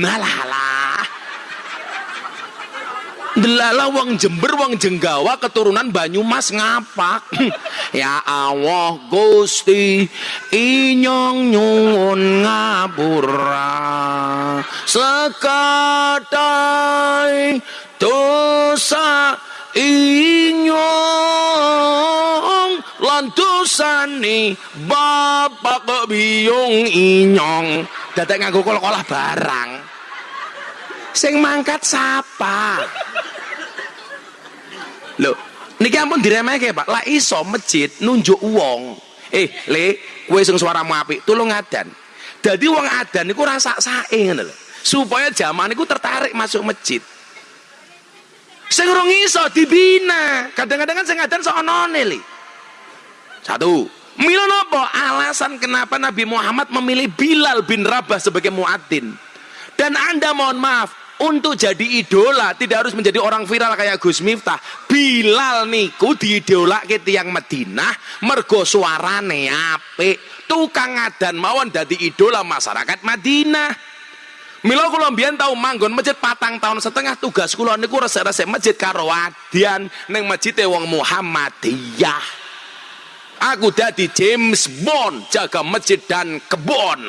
Speaker 1: Delala wong Jember wong Jenggawa keturunan Banyumas ngapak. [CLEARS THROAT] ya Allah Gusti inyong nyuwun ngapura. Sekatai dosa inyong lan dosane bapak biyung inyong. Dadak nganggo kol-kolah barang. Sing mangkat sapa? Loh, niki ampun diremehke, Pak. Lah iso masjid nunjuk wong. Eh, Le, kowe sing suaramu apik, tulung adan. Dadi wong adan niku rasa sae ngono lho. Supaya zaman niku tertarik masuk masjid. Sing urung iso dibina. Kadang-kadang kan sing adan sok onone li. Satu. Mila napa alasan kenapa Nabi Muhammad memilih Bilal bin Rabah sebagai muadzin? Dan Anda mohon maaf, untuk jadi idola tidak harus menjadi orang viral kayak Gus Miftah. Bilal niku diidolake tiang Madinah mergo suarane apik. Tukang adan mawon dadi idola masyarakat Madinah. Mila kula mbiyen tau manggon masjid patang tahun setengah tugas kula niku resik-resik masjid karo ning masjid wong Muhammadiyah. Aku dadi James Bond jaga masjid dan kebon.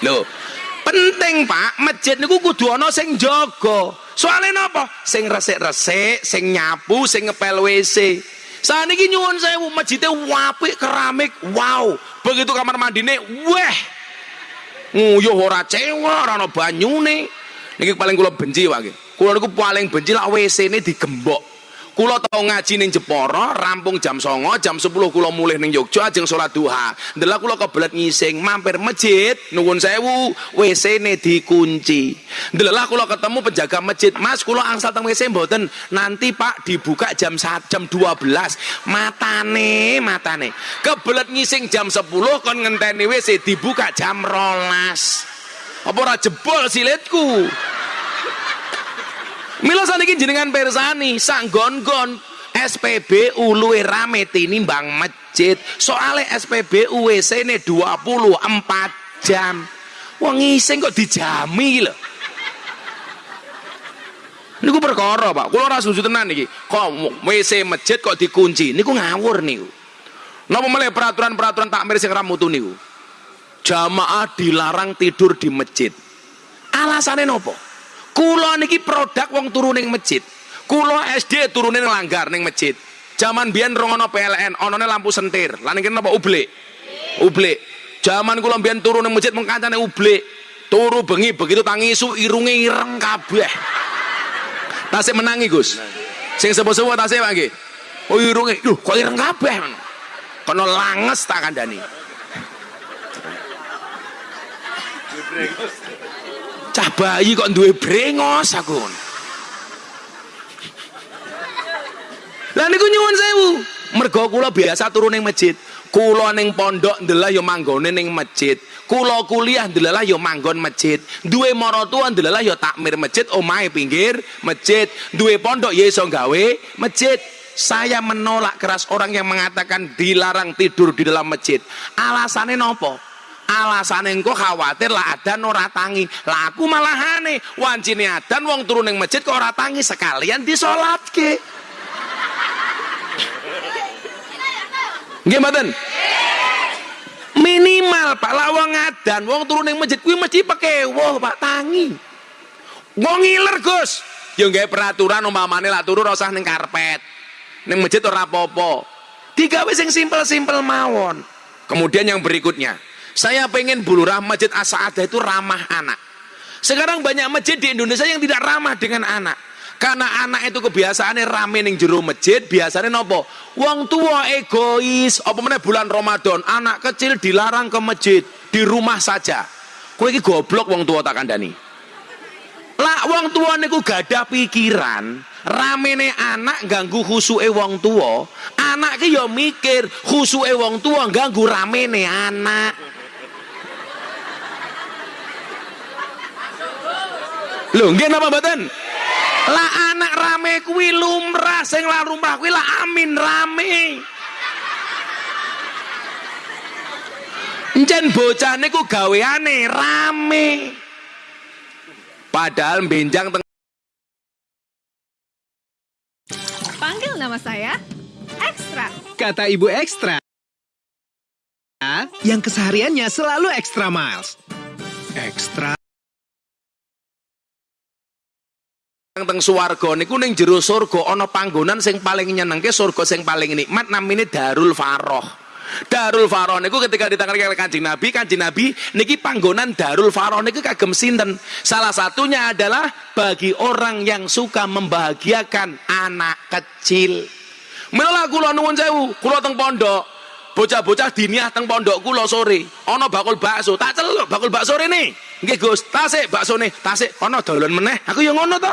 Speaker 1: Loh, penting Pak, masjid niku kudu ana sing jaga. Soalnya napa? Sing resik-resik, sing nyapu, sing ngepel WC. Saniki nyuwun sewu masjidnya apik keramik. Wow, begitu kamar mandine, weh. Nguyuh ora cewek, ora ana banyune. Niki paling kula benci Pak. Kula niku paling benci lak WC-ne digembok. Kulo tau ngaji ning Jepara, rampung jam songo, jam 10 kulo mulih ning Yogyo ajeng salat duha. Ndelok kulo kebelet ngising, mampir masjid, nuwun sewu, WC-ne dikunci. Ndelok kulo ketemu penjaga masjid, "Mas, kulo angsal teng WC mboten. Nanti Pak dibuka jam 1 jam 12." Matane, matane. Kebelet ngising jam 10 kon ngenteni WC dibuka jam 12. Apa ora jebol silitku? Mila saniki jenengan persani sanggon-gon SPBU luwe rame tinimbang masjid. Soale SPBU WC-ne 24 jam. Wong ngising kok dijami lho. Niku perkara, Pak. Kula ora setuju tenan iki. Kok WC masjid kok dikunci? Niku ngawur niku. Napa meneh peraturan-peraturan takmir sing ramutu niku? Jamaah dilarang tidur di masjid. Alasannya nopo? Kulo niki produk wong turun ning masjid. Kulo SD turunin langgar ning masjid. Zaman biyen rong ono PLN, onone lampu sentir. Lan iki napa ublek? Ublek. Zaman kula biyen turun ning masjid mung ublek. Turu bengi begitu tangi isu irunge ireng kabeh. Tasik menangi, Gus. Sing sepo-sepo tasik Pak nggih. Oh irunge, duh kok ireng kabeh. Kono langes tak kandhani. Cah bayi kok duwe brengos aku. Lah niku nyuwun sewu. Mergo kula biasa turun ning masjid. Kula ning pondok ndelah ya manggone ning masjid. Kula kuliah ndelah ya manggon masjid. Duwe maratuwa ndelah ya takmir masjid omahe pinggir masjid. Duwe pondok ya iso gawe masjid. Saya menolak keras orang yang mengatakan dilarang tidur di dalam masjid. Alasannya nopo? Alasannya engko khawatir lah adan ora tangi. Lah aku malahane wancine adan wong turun ning masjid kok ora tangi sekalian disolatke. Nggih mboten? Minimal Pak lah wong adan wong turun ning masjid kuwi mesti wah Pak tangi. Wong ngiler Gus. Ya nggawe peraturan umpamane lah turu ora usah ning karpet. Ning masjid ora apa-apa. Digawe sing simpel-simpel mawon. Kemudian yang berikutnya, saya pengen bulurah masjid Asa'adah itu ramah anak. Sekarang banyak masjid di Indonesia yang tidak ramah dengan anak. Karena anak itu kebiasaannya rame ning jero masjid, biasanya nopo? Wong tua egois, apa mana bulan Ramadan, anak kecil dilarang ke masjid, di rumah saja. Kowe iki goblok wong tua tak kandani. Lah wong tua niku gadah pikiran, ramene anak ganggu khusuke wong tua, anak ki yo mikir khusuke wong tua ganggu ramene anak. Lho, nggih napa mboten? Lah anak rame kuwi lumrah sing lan lumrah kuwi lah amin rame. Jen bocah niku gaweane rame. Padahal benjang teng Panggil
Speaker 3: nama saya Ekstra.
Speaker 6: Kata Ibu Ekstra. Yang kesehariannya selalu extra miles. Ekstra
Speaker 1: teng swarga niku ning jero surga ana panggonan sing paling nyenengke surga sing paling nikmat namine Darul Faroh. Darul Faroh niku ketika ditangani oleh Kanjeng Nabi, Kanjeng Nabi niki panggonan Darul Faroh niku kagem sinten? Salah satunya adalah bagi orang yang suka membahagiakan anak kecil. Mila kula nuwun sewu, kula teng pondok, bocah-bocah diniah teng pondok kula sore, ana bakul bakso, tak celuk bakul bakso rene. Nggih Gus, tasik baksone, tasik ana dolen meneh. Aku ya ngono to.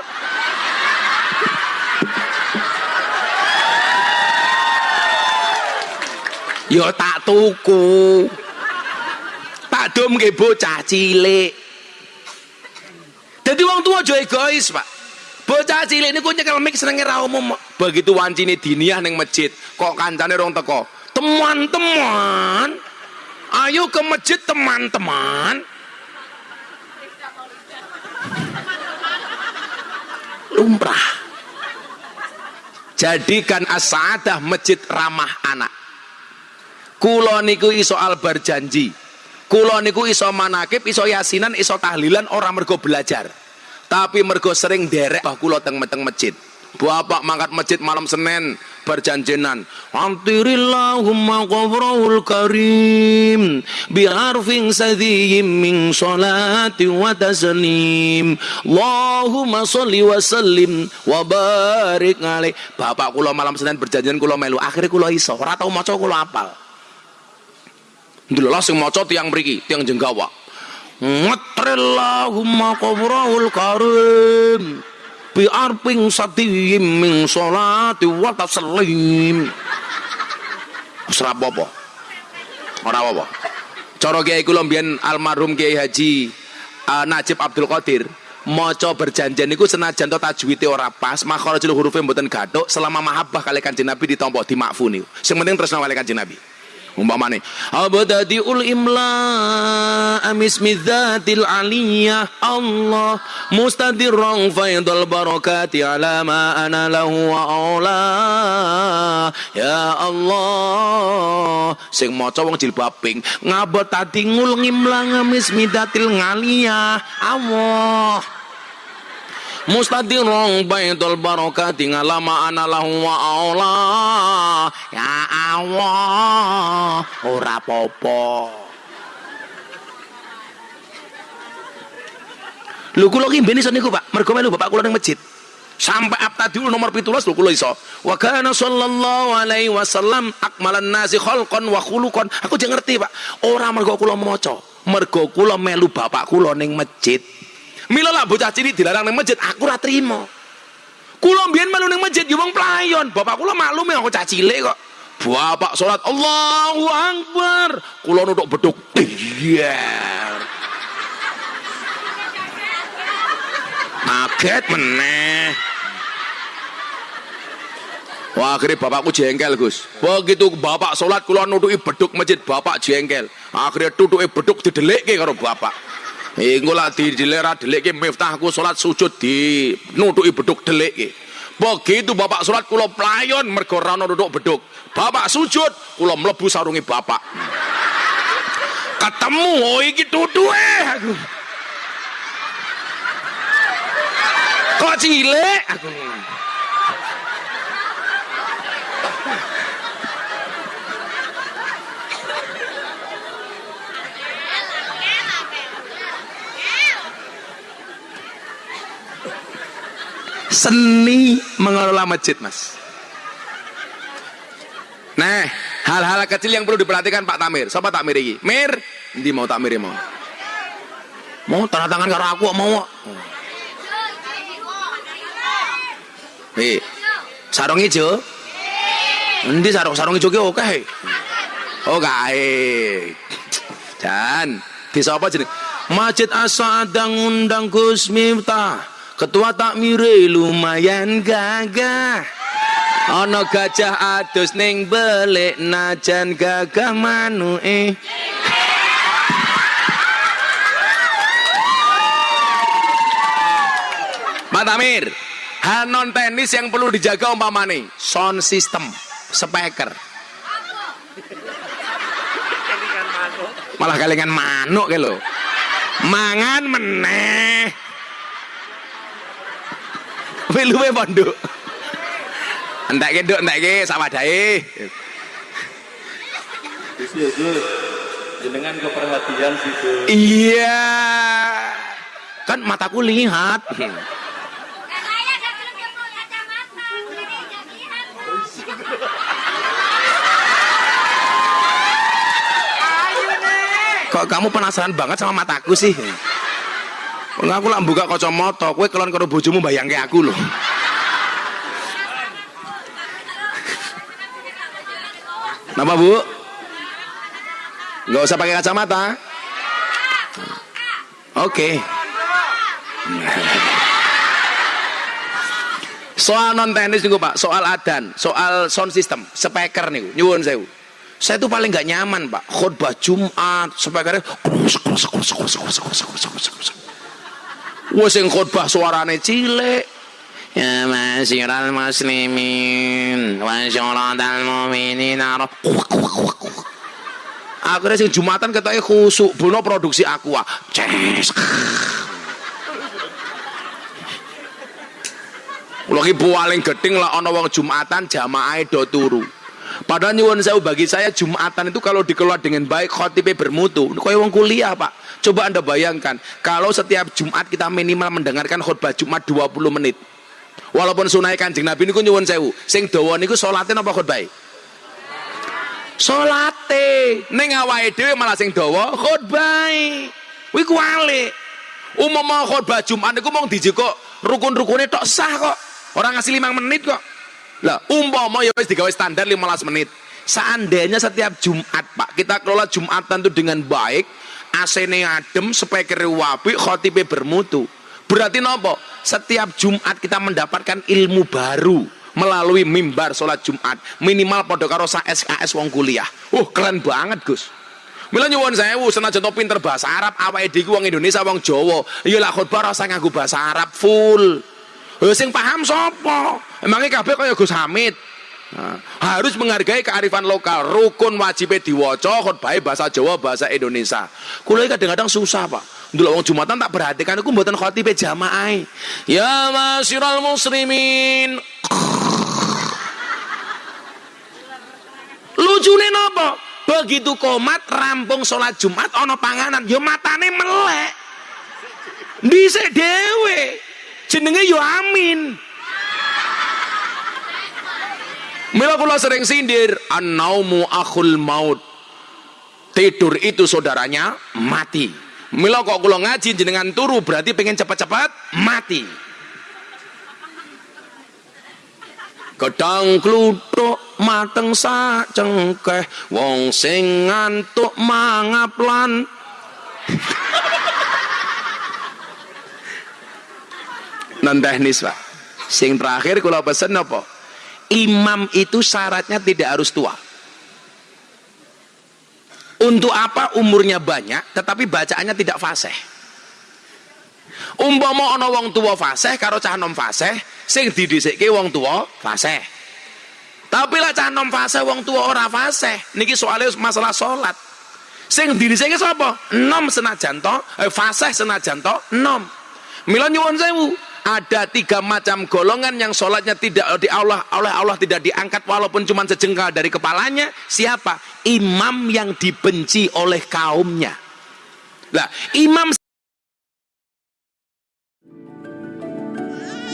Speaker 1: Ya tak tuku. Tak dom ke bocah cilik. Jadi wong tua aja egois, Pak. Bocah cilik niku nyekel mik senenge ra umum. Begitu wancine diniah ning masjid, kok kancane rong teko. Teman-teman, ayo ke masjid teman-teman. Lumrah. Jadikan as-saadah masjid ramah anak. Kulo niku iso albar janji. Kulo niku iso manakib, iso yasinan, iso tahlilan orang mergo belajar. Tapi mergo sering derek bah kulo teng meteng masjid. Bapak mangkat masjid malam Senin berjanjenan. Antirillahumma qabrahul karim bi'arfin sadiyim min salati wa taslim. Allahumma sholli wa sallim wa barik alaih. Bapak kula malam Senin berjanjian kula melu. Akhirnya kula iso. Ora tau maca kula apal. Ndelok sing maca tiang mriki, tiang jenggawa. Ngatrillahumma qabrahul karim bi arping satiyim min sholati wa taslim. Ora apa-apa. Ora apa-apa. Cara Kiai kula mbiyen almarhum Kiai Haji uh, Najib Abdul Qadir maca berjanjian niku senajan to tajwite ora pas, makharajul hurufe mboten gathuk, selama mahabbah kali Kanjeng Nabi ditampa dimakfuni. Sing penting tresna kali Kanjeng Nabi umpamane abadadiul imla amismi dzatil aliyah. Allah mustadirran faidul barakati ala ma ana lahu wa aula. Ya Allah sing maca wong jilbab pink ngabot tadi ngul ngimlang amismi dzatil ngaliyah. Allah mustadirong baitul barakati ngalama ana lahu wa Allah ya Allah ora popo Lho kula ki mbene niku Pak, mergo melu bapak kula ning masjid. Sampai abtadiul nomor 17 lho kula iso. Wa kana sallallahu alaihi wasallam akmalan nasi khalqan wa khuluqan. Aku jek ngerti Pak, ora mergo kula maca, mergo kula melu bapak kula ning masjid. Mila lah bocah cilik dilarang ning masjid, aku ora trimo. Kula mbiyen melu ning masjid ya wong playon, bapak kula maklum ya aku cah cilik kok. Bapak salat Allahu Akbar, kula nutuk beduk. Iya. Kaget meneh. Wah, akhirnya bapakku jengkel, Gus. Begitu bapak sholat, kula nutuki beduk masjid, bapak jengkel. Akhirnya tutuki beduk didelikke karo bapak. Engko lah didelera delikke miftahku sholat sujud di nutuki beduk delikke. Begitu bapak sholat kula playon mergo ana nutuk beduk. Bapak sujud, kula mlebu sarungi bapak. Ketemu oh iki tutuke aku. Kok cilik aku. Seni mengelola masjid, Mas. Nah, hal-hal kecil yang perlu diperhatikan Pak Tamir. Siapa Tamir ini? Mir, di mau Tamir mau. Mau tanda tangan karo aku mau. Eh, sarung hijau. Endi sarung sarung hijau oke. Oh kae. Dan bisa apa jeneng? Masjid Asadang undang Gus Miftah. Ketua takmire lumayan gagah. Ana gajah adus ning belik najan gagah manuke. Pak Tamir, hal non yang perlu dijaga umpamane sound system speaker malah kalingan manuk ke lo mangan meneh Wiluwe pondok entek ke nduk entek ke sawadahe
Speaker 8: jenengan keperhatian situ
Speaker 1: iya. Kan mataku lihat. Kok kamu penasaran banget sama mataku sih aku lah buka kacamata, kowe kelon karo bojomu bayangke aku loh. Napa Bu? Enggak usah pakai kacamata. Oke. Soal non teknis nih Pak, soal adan, soal sound system, speaker nih, nyuwun sewu. Saya tuh paling nggak nyaman Pak, khutbah Jumat, speakernya Wah sing khutbah suarane cilik. Ya masyiral muslimin wa syuratal mu'minin. Akhirnya sing Jumatan ketoke khusuk, bono produksi aqua. Ces. Kula ki paling gedeng lah ana Jumatan jamaah do turu. Padahal nyuwun saya bagi saya Jumatan itu kalau dikelola dengan baik khotibnya bermutu. Kaya wong kuliah, Pak. Coba Anda bayangkan, kalau setiap Jumat kita minimal mendengarkan khutbah Jumat 20 menit. Walaupun sunai Kanjeng Nabi niku nyuwun sewu, sing dawa niku salate napa khutbah? Salate. Ning awake dhewe malah sing khutbah. Kuwi kuwalik. Umama khutbah Jumat niku mung dijiko rukun-rukune tok sah kok. Orang ngasih 5 menit kok. Lah, umpama ya wis digawe standar 15 menit. Seandainya setiap Jumat, Pak, kita kelola Jumatan itu dengan baik, AC-ne adem, speaker wapi, khotibe bermutu. Berarti nopo? Setiap Jumat kita mendapatkan ilmu baru melalui mimbar sholat Jumat. Minimal pada karo SKS wong kuliah. Uh, keren banget, Gus. Mila nyuwun sewu senajan to pinter bahasa Arab, awake dhewe wong Indonesia wong Jawa. Ya lah khotbah rasa nganggo bahasa Arab full. Lho sing paham sapa? Emangnya kabeh kaya Gus Hamid. Nah, harus menghargai kearifan lokal. Rukun wajib diwaca khotbah bahasa Jawa, bahasa Indonesia. Kula kadang-kadang susah, Pak. Dulu wong Jumatan tak perhatikan aku mboten khotibe jamaah. Ya masyiral muslimin. [LAUGHS] Lucune napa? Begitu komat rampung sholat Jumat ana panganan, ya matane melek. Dhisik dhewe. Jenenge yo amin. Mila kula sering sindir, an-naumu akhul maut. Tidur itu saudaranya mati. Mila kok kula ngaji jenengan turu berarti pengen cepat-cepat mati. Gedang kluthuk mateng sak cengkeh wong sing ngantuk mangaplan non teknis pak sing terakhir kalau pesen apa imam itu syaratnya tidak harus tua. Untuk apa umurnya banyak tetapi bacaannya tidak fasih. Umpama ana wong tua fasih karo cah nom fasih sing didhisikke wong tua fasih. Tapi lah cah nom fasih wong tua ora fasih. Niki soalnya masalah salat sing didhisikke sapa? Nom senajan to eh, fasih senajan to nom. Mila nyuwun sewu ada tiga macam golongan yang sholatnya tidak di Allah oleh Allah tidak diangkat walaupun cuma sejengkal dari kepalanya. Siapa? Imam yang dibenci oleh kaumnya. Lah imam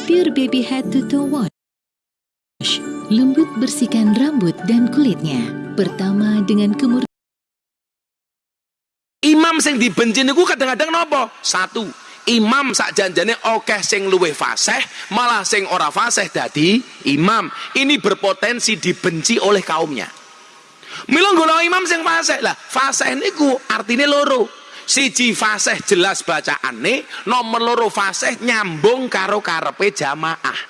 Speaker 9: Pure Baby Head to Toe Wash. Lembut bersihkan rambut dan kulitnya. Pertama dengan kemur
Speaker 1: imam sing dibenci niku kadang-kadang nopo? Satu imam sak janjane okeh sing luwih fasih malah sing ora fasih dadi imam. Ini berpotensi dibenci oleh kaumnya. Mila golongan imam sing fasih. Lah fasih niku artinya loro. Siji fasih jelas bacaane nomor loro fasih nyambung karo karepe jamaah.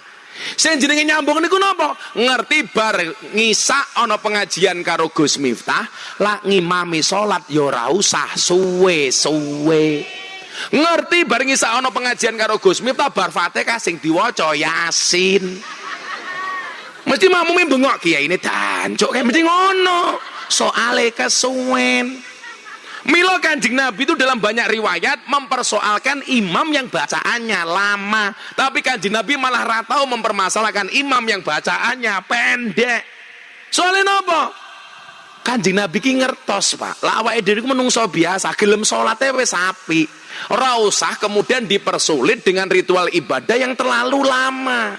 Speaker 1: Sing jenenge nyambung niku napa? Ngerti bar ngisa ana pengajian karo Gus Miftah lah ngimami salat ya ora usah suwe-suwe ngerti bareng isa ana pengajian karo Gus Miftah bar Fatihah sing diwaca Yasin mesti makmume bengok kiai ini dancuk kayak mesti ngono soale kesuwen Milo kanjeng Nabi itu dalam banyak riwayat mempersoalkan imam yang bacaannya lama. Tapi kanjeng Nabi malah ratau mempermasalahkan imam yang bacaannya pendek. Soalnya apa? Kanjeng Nabi ki ngertos, Pak. Awake dhewe menungso biasa, gelem salate wis apik. Ora usah kemudian dipersulit dengan ritual ibadah yang terlalu lama.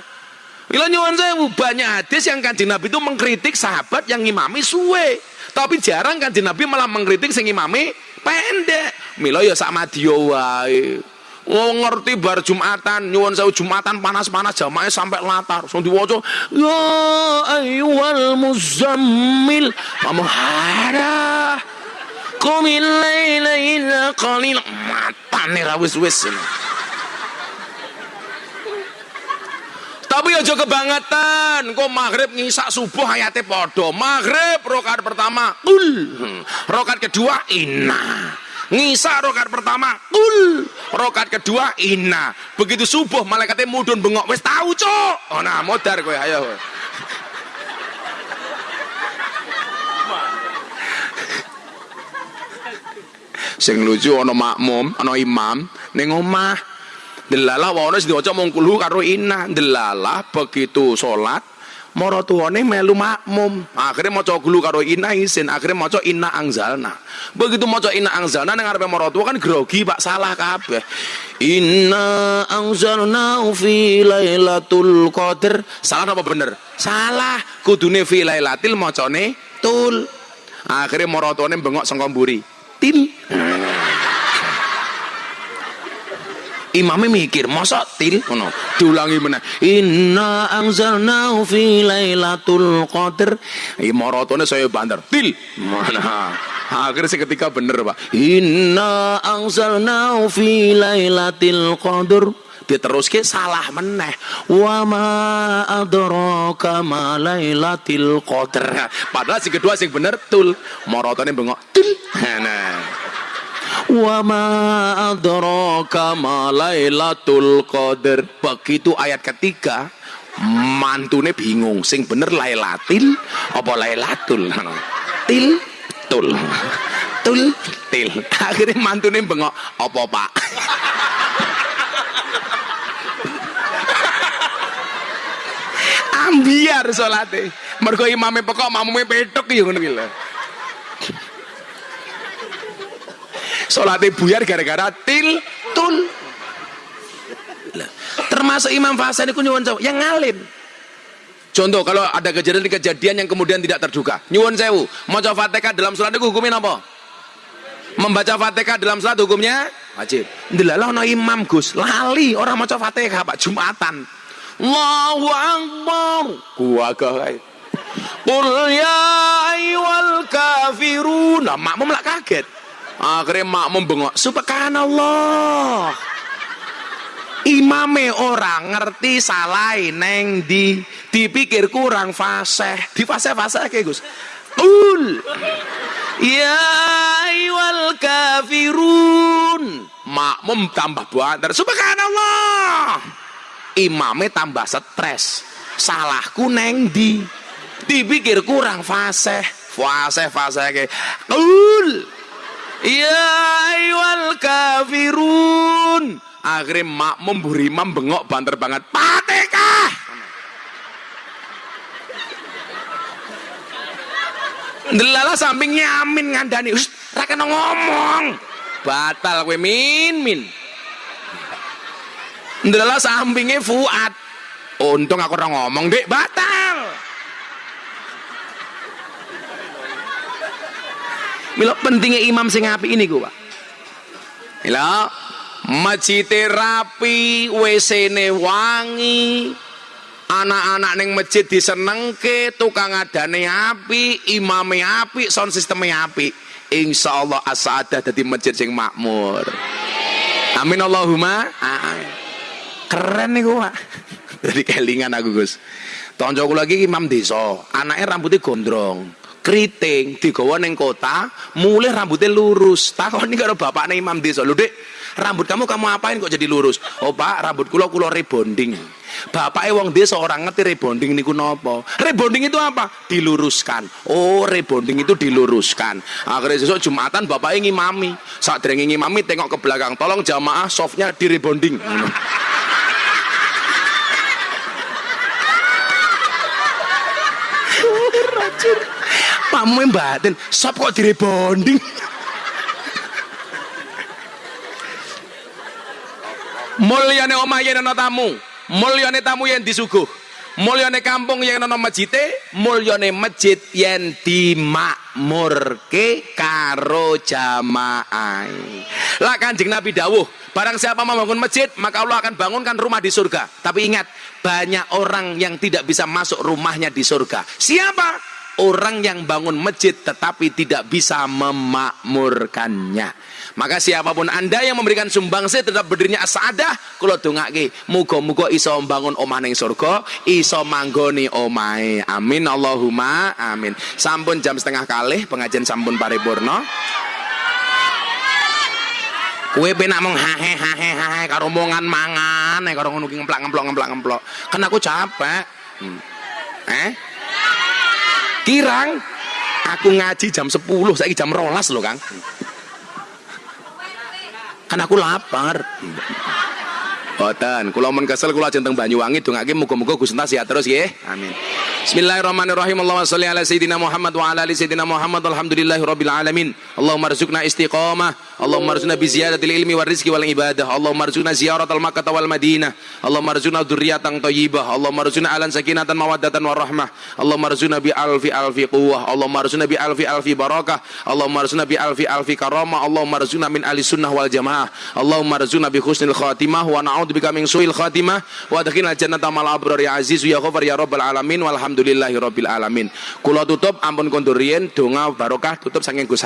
Speaker 1: Mila nyuwun sewu banyak hadis yang kanjeng Nabi itu mengkritik sahabat yang ngimami suwe. Tapi jarang kanjeng Nabi malah mengkritik sing imame pendek. Mila ya sak madya wae. Oh ngerti bar Jumatan, nyuwun sewu Jumatan panas-panas jamaah sampai latar. Langsung diwaca, ya ayyuhal muzammil. Kamu hara. Qumil laila illa qalil. Matane ra wis-wis. Tapi aja kebangetan, kok maghrib ngisak subuh ayate podo. Maghrib rokat pertama, kul. Rokat kedua, inna. Ngisak rokat pertama, kul. Rokat kedua, inna. Begitu subuh malaikatnya mudun bengok, wis tahu cok. Oh nah, modar kowe, ayo. Sing lucu ana makmum, ana imam ning omah Delalah wae wis diwaca mung karo inna. Delalah begitu salat maratuwane melu makmum. Akhirnya maca kulu karo inna isin, akhirnya maca inna angzalna. Begitu maca inna angzalna nang ngarepe maratu kan grogi Pak salah kabeh. Inna angzalna fi lailatul qadar. Salah apa bener? Salah. Kudune fi lailatil macane tul. Akhirnya maratuwane bengok sangka mburi. Til. Imamnya mikir, masa til ngono. Diulangi meneh. Inna anzalnahu fi lailatul qadar. Imaratone saya bandar. Til. Mana? Akhirnya seketika bener, Pak. Inna anzalnahu fi lailatul qadar. Diteruske salah meneh. Wa ma adraka ma lailatul qadar. Padahal si kedua sing bener tul. Maratone bengok. Til. Nah. Wa ma adraka ma Lailatul Qadar. Begitu ayat ketiga, mantune bingung sing bener Lailatil apa Lailatul. Til tul. Tul til. Akhirnya mantune bengok, apa Pak? Ambiar salate. Mergo imame pokok mamume petuk ya ngono lho. Salate buyar gara-gara til. Lah, termasuk Imam Hasan itu nyuwun sewu yang ngalim. Contoh kalau ada kejadian-kejadian yang kemudian tidak terduga. Nyuwun sewu, maca Fatihah dalam salat itu hukumnya apa? Membaca Fatihah dalam salat hukumnya wajib. Ndelalah ana imam Gus, lali orang maca Fatihah Pak Jumatan. Allahu Akbar. Gua kae. Qul ya ayyuhal kafirun. Nah, makmum lah kaget. Akhirnya makmum bengok. Subhanallah. Imame orang ngerti salah neng di dipikir kurang fasih. Di fasih-fasih kayak Gus. Ul. Ya ayyuhal kafirun. Makmum tambah banter. Subhanallah. Imame tambah stres. Salahku neng di dipikir kurang fasih. Fasih fasih kayak. Ul. Ya ayyuhal kafirun. Akhirnya makmum burimam bengok banter banget. Fatihah. Delala samping nyamin ngandani. Us, ra kena ngomong. Batal kowe min min. Delala sampingnya Fuad. Untung aku ora ngomong, Dek, batal. Mila pentingnya imam sing api ini gua. Mila masjid rapi, WC-ne wangi, anak-anak neng masjid disenengke, tukang adane api, imame api, sound sistemnya api. Insya Allah asada jadi masjid sing makmur. Amin Allahumma. Amin. Keren nih gua. [LAUGHS] Jadi kelingan aku Gus. Tonjok lagi imam desa, anaknya rambutnya gondrong keriting digawa ning kota mulai rambutnya lurus. Takoni karo bapakne imam desa lho Dik rambut kamu kamu apain kok jadi lurus? Oh pak rambut kula kula rebonding. Bapaknya wong desa orang ngerti rebonding niku nopo rebonding itu apa? Diluruskan. Oh rebonding itu diluruskan. Akhirnya besok jumatan bapaknya ngimami. Saat ngimami tengok ke belakang tolong jamaah softnya di rebonding [LAUGHS] Racun. Pamu batin, sop kok di rebonding mulyane omah yen ana tamu mulyane tamu yen disuguh mulyane kampung yen ana masjite mulyane masjid yen dimakmurke karo jamaah. Lah kanjeng nabi dawuh barang siapa membangun masjid maka Allah akan bangunkan rumah di surga. Tapi ingat banyak orang yang tidak bisa masuk rumahnya di surga. Siapa orang yang bangun masjid tetapi tidak bisa memakmurkannya. Maka siapa pun anda yang memberikan sumbangsi terhadap berdirinya asadah kula dongake muga-muga iso membangun omah ning surga iso manggoni omahe. Amin Allahumma amin. Sampun jam setengah kalih pengajian sampun paripurna. Kue penak mong hahe hahe hahe karo mangan eh karo ngono ki ngemplak ngemplok ngemplak ngemplok kan aku capek. Hmm. eh kirang aku ngaji jam 10 saiki jam rolas loh Kang kan aku lapar Boten, kula mun kesel kula ajeng teng Banyuwangi dongake muga-muga Gusti sehat terus nggih. Amin. Bismillahirrahmanirrahim. Allahumma shalli ala sayyidina Muhammad wa ala ali sayyidina Muhammad. Alhamdulillahirabbil alamin. Allahumma arzuqna istiqamah. Allahumma arzuqna bi ziyadatil ilmi war rizqi wal ibadah. Allahumma arzuqna ziyaratal Makkah wal Madinah. Allahumma arzuqna dzurriatan thayyibah. Allahumma arzuqna alan sakinatan mawaddatan warahmah. Allahumma arzuqna bi alfi alfi quwwah. Allahumma arzuqna bi alfi alfi barakah. Allahumma arzuqna bi alfi alfi karamah. Allahumma arzuqna min ahli sunnah wal jamaah. Allahumma arzuqna bi husnil khatimah wa na'udzubika min suil khatimah wa adkhilna jannata mal abrar ya aziz ya ghafar ya rabbal alamin walhamdulillahi rabbil alamin. Kula tutup ampun kondur riyin donga barokah tutup saking Gus